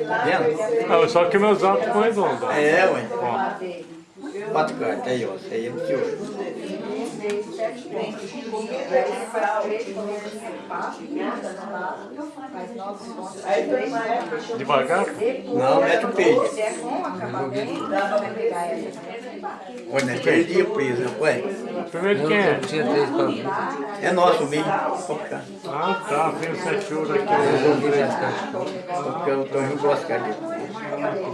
Speaker 6: tá vendo?
Speaker 4: não, só que meus altos ficam redondos. ó.
Speaker 6: É, ué.
Speaker 4: Ó.
Speaker 6: Quatro cartas aí, ó. Essa aí é do senhor.
Speaker 4: Devagar?
Speaker 6: Não, mete o peito. Olha, não perdi o peso, ué.
Speaker 4: Primeiro quem é?
Speaker 6: É nosso ficar.
Speaker 4: Ah, tá, vem o sete ouro aqui.
Speaker 5: Eu joguei as cartas.
Speaker 6: Porque o Tonho gosta de.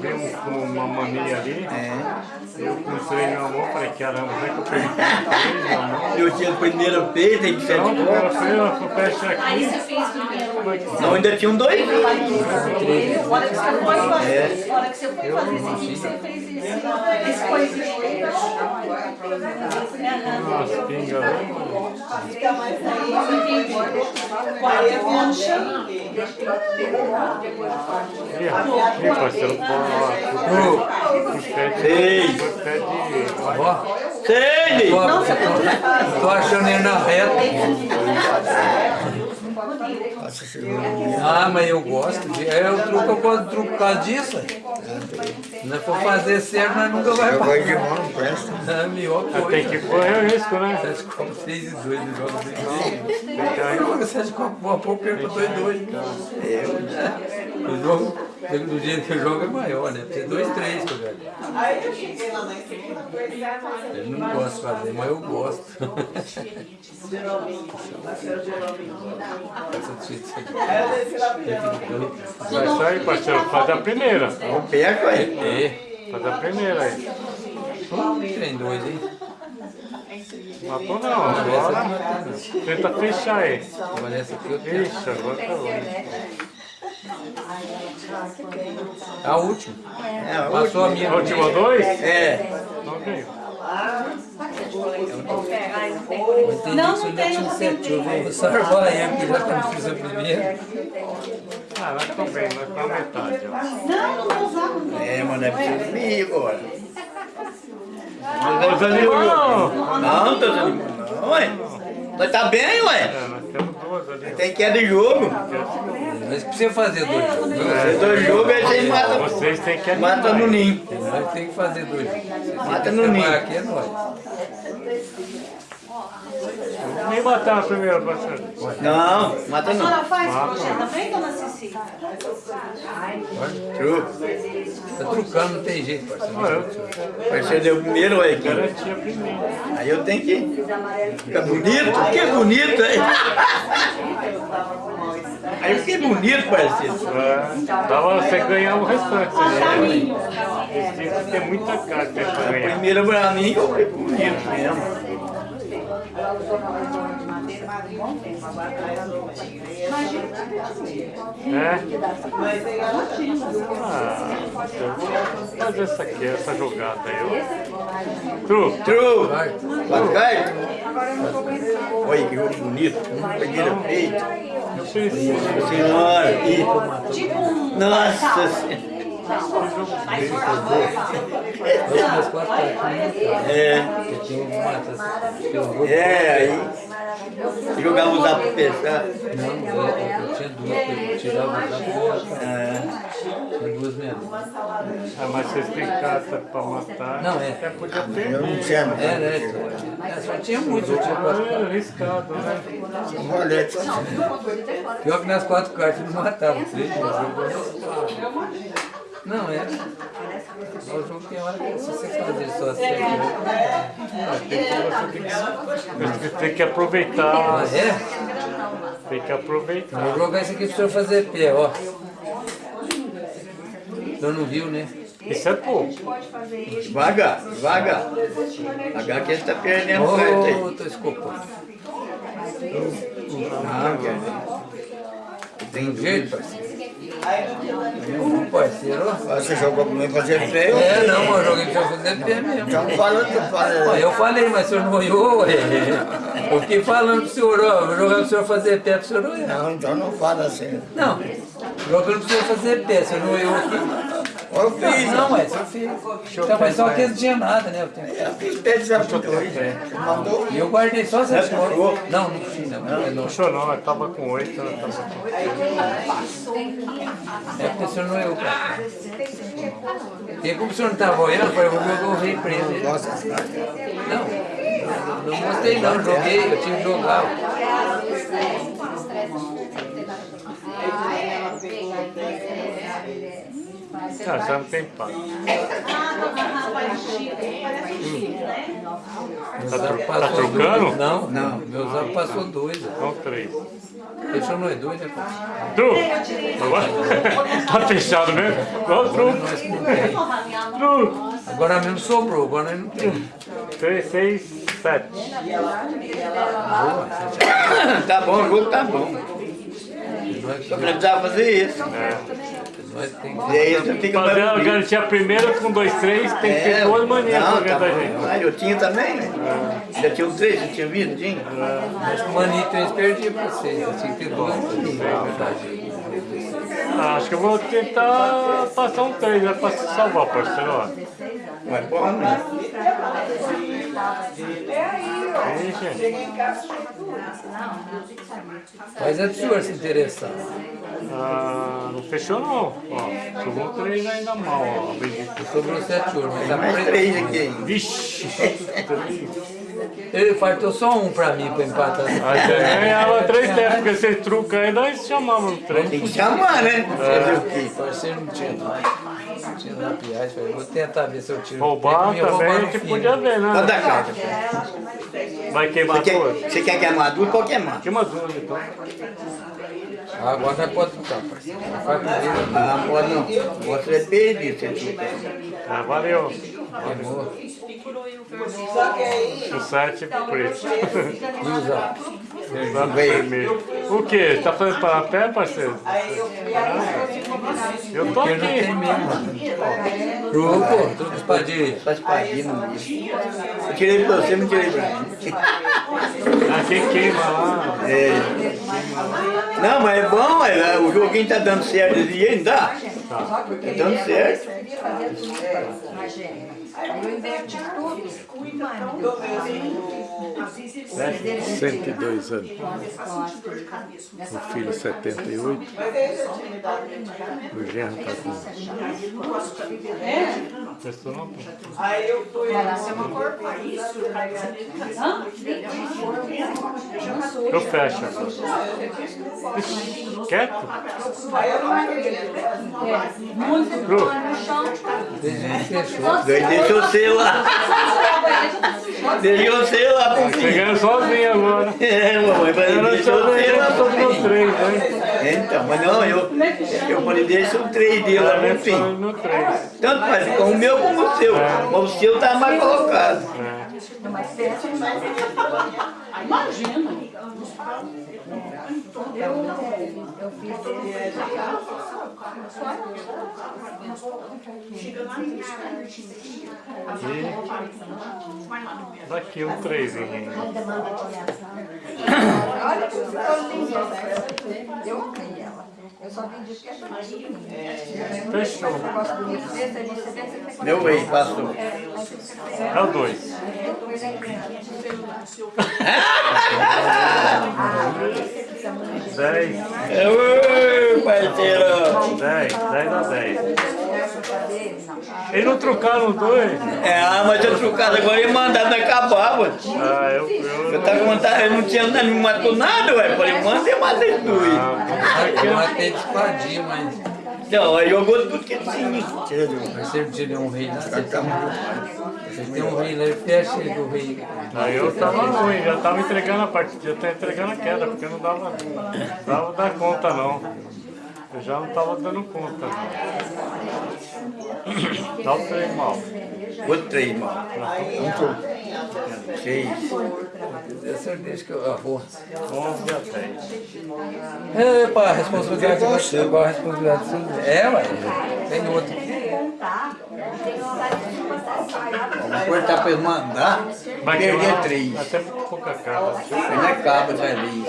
Speaker 4: Vem um, com uma mania ali.
Speaker 6: É.
Speaker 4: Eu com o trem na mão, falei, caramba, é que eu perdi?
Speaker 6: Eu tinha tem que de
Speaker 4: primeira aqui.
Speaker 9: você fez primeiro.
Speaker 6: Não, ainda tinha um dois.
Speaker 9: A hora que você foi fazer, a hora que você foi fazer esse aqui, você fez esse, esse coisinho.
Speaker 4: Nossa, pinga ali.
Speaker 7: Fica mais aí. Aí é concha.
Speaker 4: Ih, parceiro, pô, ó, pede,
Speaker 5: Ó,
Speaker 6: Seis!
Speaker 5: tô, tô, achando ele na reta. Ah, mas eu gosto. De, é o truque, eu de truque por causa disso. Se não for fazer certo, nós nunca vai
Speaker 6: Eu gosto de
Speaker 5: passar.
Speaker 6: mão, não presta.
Speaker 5: É a melhor coisa.
Speaker 4: Tem que correr o risco, né?
Speaker 5: Sete copos, seis e dois, ele joga seis e dois. Joga sete copos, boa pouco, perco dois e dois. Eu jogo, do jeito que eu jogo é maior, né? Tem dois, três que eu jogo.
Speaker 7: Aí eu cheguei lá na coisa,
Speaker 5: Ele não gosta de fazer, mas eu gosto.
Speaker 4: Vai sair, parceiro, faz a primeira.
Speaker 6: Não perca aí.
Speaker 5: É,
Speaker 4: Faz a primeira aí.
Speaker 5: tem dois, hein?
Speaker 4: Matou não, agora tenta fechar aí. Ixi, agora tá longe.
Speaker 5: A última.
Speaker 6: É, a
Speaker 5: Passou a minha.
Speaker 4: A última dois?
Speaker 6: É.
Speaker 4: Não veio.
Speaker 5: Entendi
Speaker 9: Não,
Speaker 5: que
Speaker 9: não tem, não.
Speaker 5: Eu vou salvar aí, porque já não fiz a primeira.
Speaker 4: Ah, nós estamos bem, nós estamos na metade.
Speaker 9: Não, não vou usar, não.
Speaker 6: É, mas não é preciso vir agora.
Speaker 4: Ô, Zanimão!
Speaker 6: Não, tô desanimando não, ué. Nós tá bem, ué.
Speaker 4: É, nós temos duas ali.
Speaker 6: Tem que é de jogo.
Speaker 5: Mas precisa fazer dois jogos.
Speaker 6: Se dois jogos, aí vocês matam,
Speaker 4: Vocês têm que
Speaker 6: mata no ninho.
Speaker 5: Nós tem que fazer dois jogos.
Speaker 6: Mata no ninho.
Speaker 5: Aqui é nós.
Speaker 4: Nem matar a primeira, parceiro.
Speaker 6: Não, mata
Speaker 9: A
Speaker 6: não.
Speaker 9: senhora faz crochê também, dona Cici?
Speaker 6: Truco.
Speaker 5: Tá trucando, não tem jeito, parceiro.
Speaker 6: Você deu o primeiro,
Speaker 4: primeiro.
Speaker 6: Aí eu tenho que ficar bonito. Que bonito, hein? Aí eu fiquei bonito, parceiro.
Speaker 4: É, dá pra você ganhar o restante. Né? Eles têm que ter muita carta pra ganhar.
Speaker 6: Primeiro pra mim, eu fiquei bonito mesmo.
Speaker 4: É? Ah, eu vou fazer essa aqui, essa jogada aí. ó. Tru.
Speaker 6: Bacana. Olha que jogo bonito. Pegueira feita. Senhora. E... Nossa Senhora.
Speaker 5: Cartinhas.
Speaker 6: É. É, aí. Jogava usar pra pensar.
Speaker 5: Não, eu, eu tinha duas, tirava os dados.
Speaker 6: É.
Speaker 5: Tinha duas mesmo.
Speaker 4: Ah, mas vocês têm carta pra matar.
Speaker 5: Não, é.
Speaker 4: Até podia ter.
Speaker 2: Eu não tinha, não.
Speaker 5: É, né? É, só tinha muito, eu tinha quatro
Speaker 4: É arriscado, né?
Speaker 2: Rolete.
Speaker 5: Pior que nas quatro cartas não matava. Três, Não, é. O jogo tem hora que se você fazer só assim.
Speaker 4: Você tem que aproveitar.
Speaker 5: Mas é?
Speaker 4: Tem que aproveitar.
Speaker 5: Vou jogar isso aqui pro senhor fazer pé, ó. O senhor não viu, né?
Speaker 4: Isso é pouco.
Speaker 6: Devagar, devagar. Devagar que ele tá perdendo o certo aí.
Speaker 5: Ô, tô escopando.
Speaker 6: Não, quer
Speaker 5: Tem jeito, parceiro? Ô, parceiro.
Speaker 2: Você jogou comigo fazer pé?
Speaker 5: É, não, eu joguei pra fazer pé mesmo.
Speaker 2: Então fala, tu
Speaker 5: Ó,
Speaker 2: fala.
Speaker 5: eu falei, mas o senhor não olhou, ué. Eu fiquei falando pro senhor, ó, vou jogar pro senhor fazer pé pro senhor não olhar.
Speaker 2: Não, então não fala assim.
Speaker 5: Não, jogando pro senhor fazer pé, o senhor não olhou aqui.
Speaker 2: Eu fiz.
Speaker 5: Não, mas eu fiz. Então, mas só que não tinha nada, né? Eu tenho-
Speaker 2: Eu fiz pé de 22. Mandou.
Speaker 5: E eu guardei só essas coisas. Não, não fiz, não. Não, não.
Speaker 4: Puxou não, eu tava com oito, eu tava com
Speaker 5: É porque o senhor não olhou pra cá. E como o senhor não estava olhando, eu falei, vou jogar o rei pra ele.
Speaker 2: Gosta desse cara?
Speaker 5: Não, não mostrei não, joguei, eu tinha que jogar.
Speaker 4: Ah, já não tem.
Speaker 5: Meu
Speaker 4: Tá tá trocando?
Speaker 5: Não, não, meu zap passou dois. ó.
Speaker 4: Não, três.
Speaker 5: Fechou nós dois, né, pai?
Speaker 4: Tru! Agora? tá fechado mesmo? Tru!
Speaker 5: Não.
Speaker 4: Tru!
Speaker 5: Agora mesmo sobrou, agora nós não tem.
Speaker 4: Três, seis, sete.
Speaker 6: Tá bom, o jogo tá bom. Só precisava fazer isso.
Speaker 5: Nós tem que
Speaker 6: E aí você fica
Speaker 4: Fazer a garantia primeira com dois, três, tem que ter duas maneiras
Speaker 6: não,
Speaker 4: pra
Speaker 6: tá
Speaker 4: da gente.
Speaker 6: Ah, eu tinha também, né? Já tinha um três, já tinha vindo, tinha?
Speaker 5: Acho que o Manito eles perdiam pra vocês. Eu tinha que ter duas é.
Speaker 4: Ah, acho que eu vou tentar passar um três, né, pra se salvar, parceiro. ó.
Speaker 6: Mas porra, né?
Speaker 4: Aí, gente.
Speaker 5: Mas é do senhor se interessar.
Speaker 4: Ah, não fechou não. Ó, sobrou um três ainda mal, ó.
Speaker 5: Sobrou sete ouro, mas
Speaker 6: Tem
Speaker 5: tá
Speaker 6: mais três aqui ainda.
Speaker 4: Vixe!
Speaker 5: Ele faltou só um pra mim pra empatar.
Speaker 4: Aí você ganhava três tempos, porque você truca aí, nós chamamos no trem.
Speaker 6: Tem que chamar, né? Fazer o quê?
Speaker 5: Parceiro não tinha não. Não tinha lapiagem. Falei, vou tentar ver se eu tiro.
Speaker 4: Roubar
Speaker 5: roubar
Speaker 4: também,
Speaker 5: no
Speaker 4: que
Speaker 5: fim,
Speaker 4: podia
Speaker 5: né?
Speaker 4: ver,
Speaker 6: Pode
Speaker 4: né?
Speaker 6: dar carta.
Speaker 4: Vai queimar
Speaker 6: Você
Speaker 4: duas?
Speaker 6: quer, você quer queimar duas? Pode queimar.
Speaker 4: Queima duas, então.
Speaker 5: Ah, Agora nós pode trocar, parceiro. Primeiro.
Speaker 6: Ah, pode não. Você é perdido, você truca.
Speaker 4: Ah, valeu.
Speaker 5: Queimou.
Speaker 7: Só que aí,
Speaker 4: O sete preto.
Speaker 5: E usar.
Speaker 4: Usando vermelho. O quê? Tá fazendo parapé, parceiro?
Speaker 7: Aí eu
Speaker 4: tô aqui.
Speaker 5: espadinha.
Speaker 6: Faz espadinha no bicho. Eu tirei pra você, não tirei pra mim.
Speaker 4: Aqui queima lá.
Speaker 6: É. Não, mas é bom, é, o joguinho tá dando certo jeito, não tá? Tá dando certo.
Speaker 10: Eu inverti tudo.
Speaker 1: 102 anos. O filho 78. O genro está com
Speaker 4: Pessoa não
Speaker 7: aí eu fui.
Speaker 4: Eu fecho. Agora. Ixi, Quieto? Cru.
Speaker 6: Daí deixa você lá. Deixa você lá.
Speaker 4: Chegando sozinho agora.
Speaker 6: É, mamãe, deixa você
Speaker 4: nem
Speaker 6: lá
Speaker 4: no três, hein?
Speaker 6: Então, mas não, eu, eu falei, deixa o três dele lá
Speaker 4: no três.
Speaker 6: Tanto faz com o meu como o seu. Mas o seu tá mais colocado.
Speaker 4: É.
Speaker 10: Imagina. Eu, eu fiz
Speaker 4: Daqui um três, hein?
Speaker 10: Olha que. Eu amei ela. Eu só vendi que é bonitinho.
Speaker 4: Fechou.
Speaker 10: Bonito desse, aí você tem que
Speaker 6: Meu passou.
Speaker 4: É o dois. Dez.
Speaker 6: Ô, parceiro.
Speaker 4: Dez. Dez a dez. Eles não trocaram os dois?
Speaker 6: É, ah, mas eu trocado agora e mandado acabar, ué.
Speaker 4: Ah, eu... eu...
Speaker 6: Eu tava com vontade, eu não tinha nada, não me matou nada, ué. Falei, manda eu matei dois.
Speaker 5: Eu matei de espadinha, mas...
Speaker 6: Não, aí jogou tudo que tinha.
Speaker 5: Mas sempre tirei um rei lá. Você tem um rei lá, ele fecha ele do rei.
Speaker 4: Aí eu tava ruim, já tava entregando a partida, já tava entregando a queda, porque não dava, dava dar conta não. Eu já não tava dando conta não. Dá o trem mal.
Speaker 6: Outro três, mano. Seis.
Speaker 5: Eu certeza que eu... Porra.
Speaker 4: 11 a 10.
Speaker 5: Epa, a responsabilidade é você. Agora a responsabilidade é sua. É, ué. Tem outro.
Speaker 6: Vamos cortar pra ele mandar,
Speaker 4: Vai
Speaker 6: perder três.
Speaker 4: Até pouca cara.
Speaker 6: Ele não acaba, vai ali.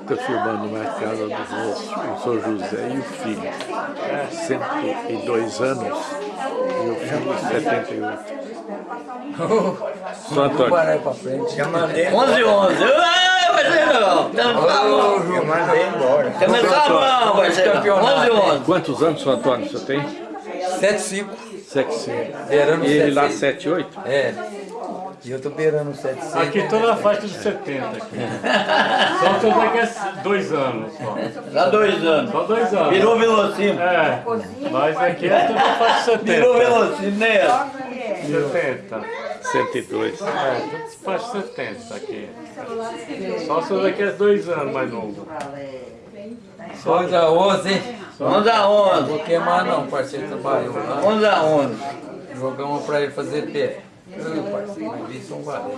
Speaker 1: Estou filmando uma casa do São José e o filho. 102 anos e o filho 78. São
Speaker 5: Vou parar pra frente.
Speaker 6: Já mandei. 11, 11. Ah, parceirão. Tá na sua mão.
Speaker 2: Eu mandei embora.
Speaker 6: Tá na sua mão, parceirão. 11, 11.
Speaker 1: Quantos anos, São Antônio, você tem?
Speaker 5: 7, 5.
Speaker 1: 7, 5.
Speaker 5: Beirando
Speaker 1: E ele lá
Speaker 5: 7,
Speaker 1: 7, 8?
Speaker 5: É. E eu tô beirando 7, 6.
Speaker 4: Aqui toda a faixa de 70 aqui. Só tô daqui a dois anos só.
Speaker 6: Dá dois anos.
Speaker 4: Só dois anos.
Speaker 6: Virou velocino.
Speaker 4: É, mas aqui é toda a faixa de
Speaker 6: Virou
Speaker 4: 70.
Speaker 6: velocino, né?
Speaker 4: 70.
Speaker 1: 102.
Speaker 4: É, tudo faixa 70 aqui. Só se eu daqui a dois anos mais novo.
Speaker 5: 11 a 11, hein?
Speaker 6: 11 a 11.
Speaker 5: Vou queimar não, parceiro trabalhou lá.
Speaker 6: 11 a 11.
Speaker 5: Jogamos pra ele fazer pé. Ô, parceiro, mas isso não vale.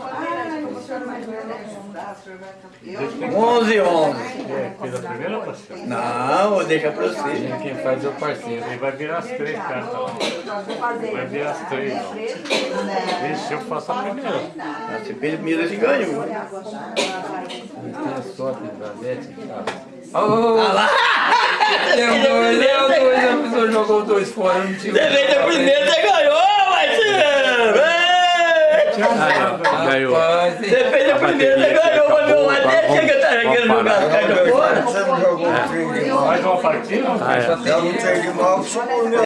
Speaker 6: 11 11.
Speaker 4: É, fez a primeira parceira.
Speaker 6: Não, vou deixar pra você.
Speaker 5: Quem faz é o parceiro.
Speaker 4: Ele vai virar as três cartas lá. Vai virar as três. Vixe, eu faço a primeira.
Speaker 6: Ah, Você fez primeiro, você ganhou.
Speaker 5: Tem a sorte da Bete.
Speaker 6: Ah lá!
Speaker 5: Deu dois, deu dois, a pessoa jogou dois fora, não tinha.
Speaker 6: Você fez a primeira, você ganhou!
Speaker 1: Ganhou.
Speaker 6: Você fez a primeira, você ganhou, mas meu até chega a estar querendo jogar as cartas fora.
Speaker 2: Você não jogou trem de mal.
Speaker 4: Mais uma partida?
Speaker 1: Ah, é.
Speaker 2: Dá um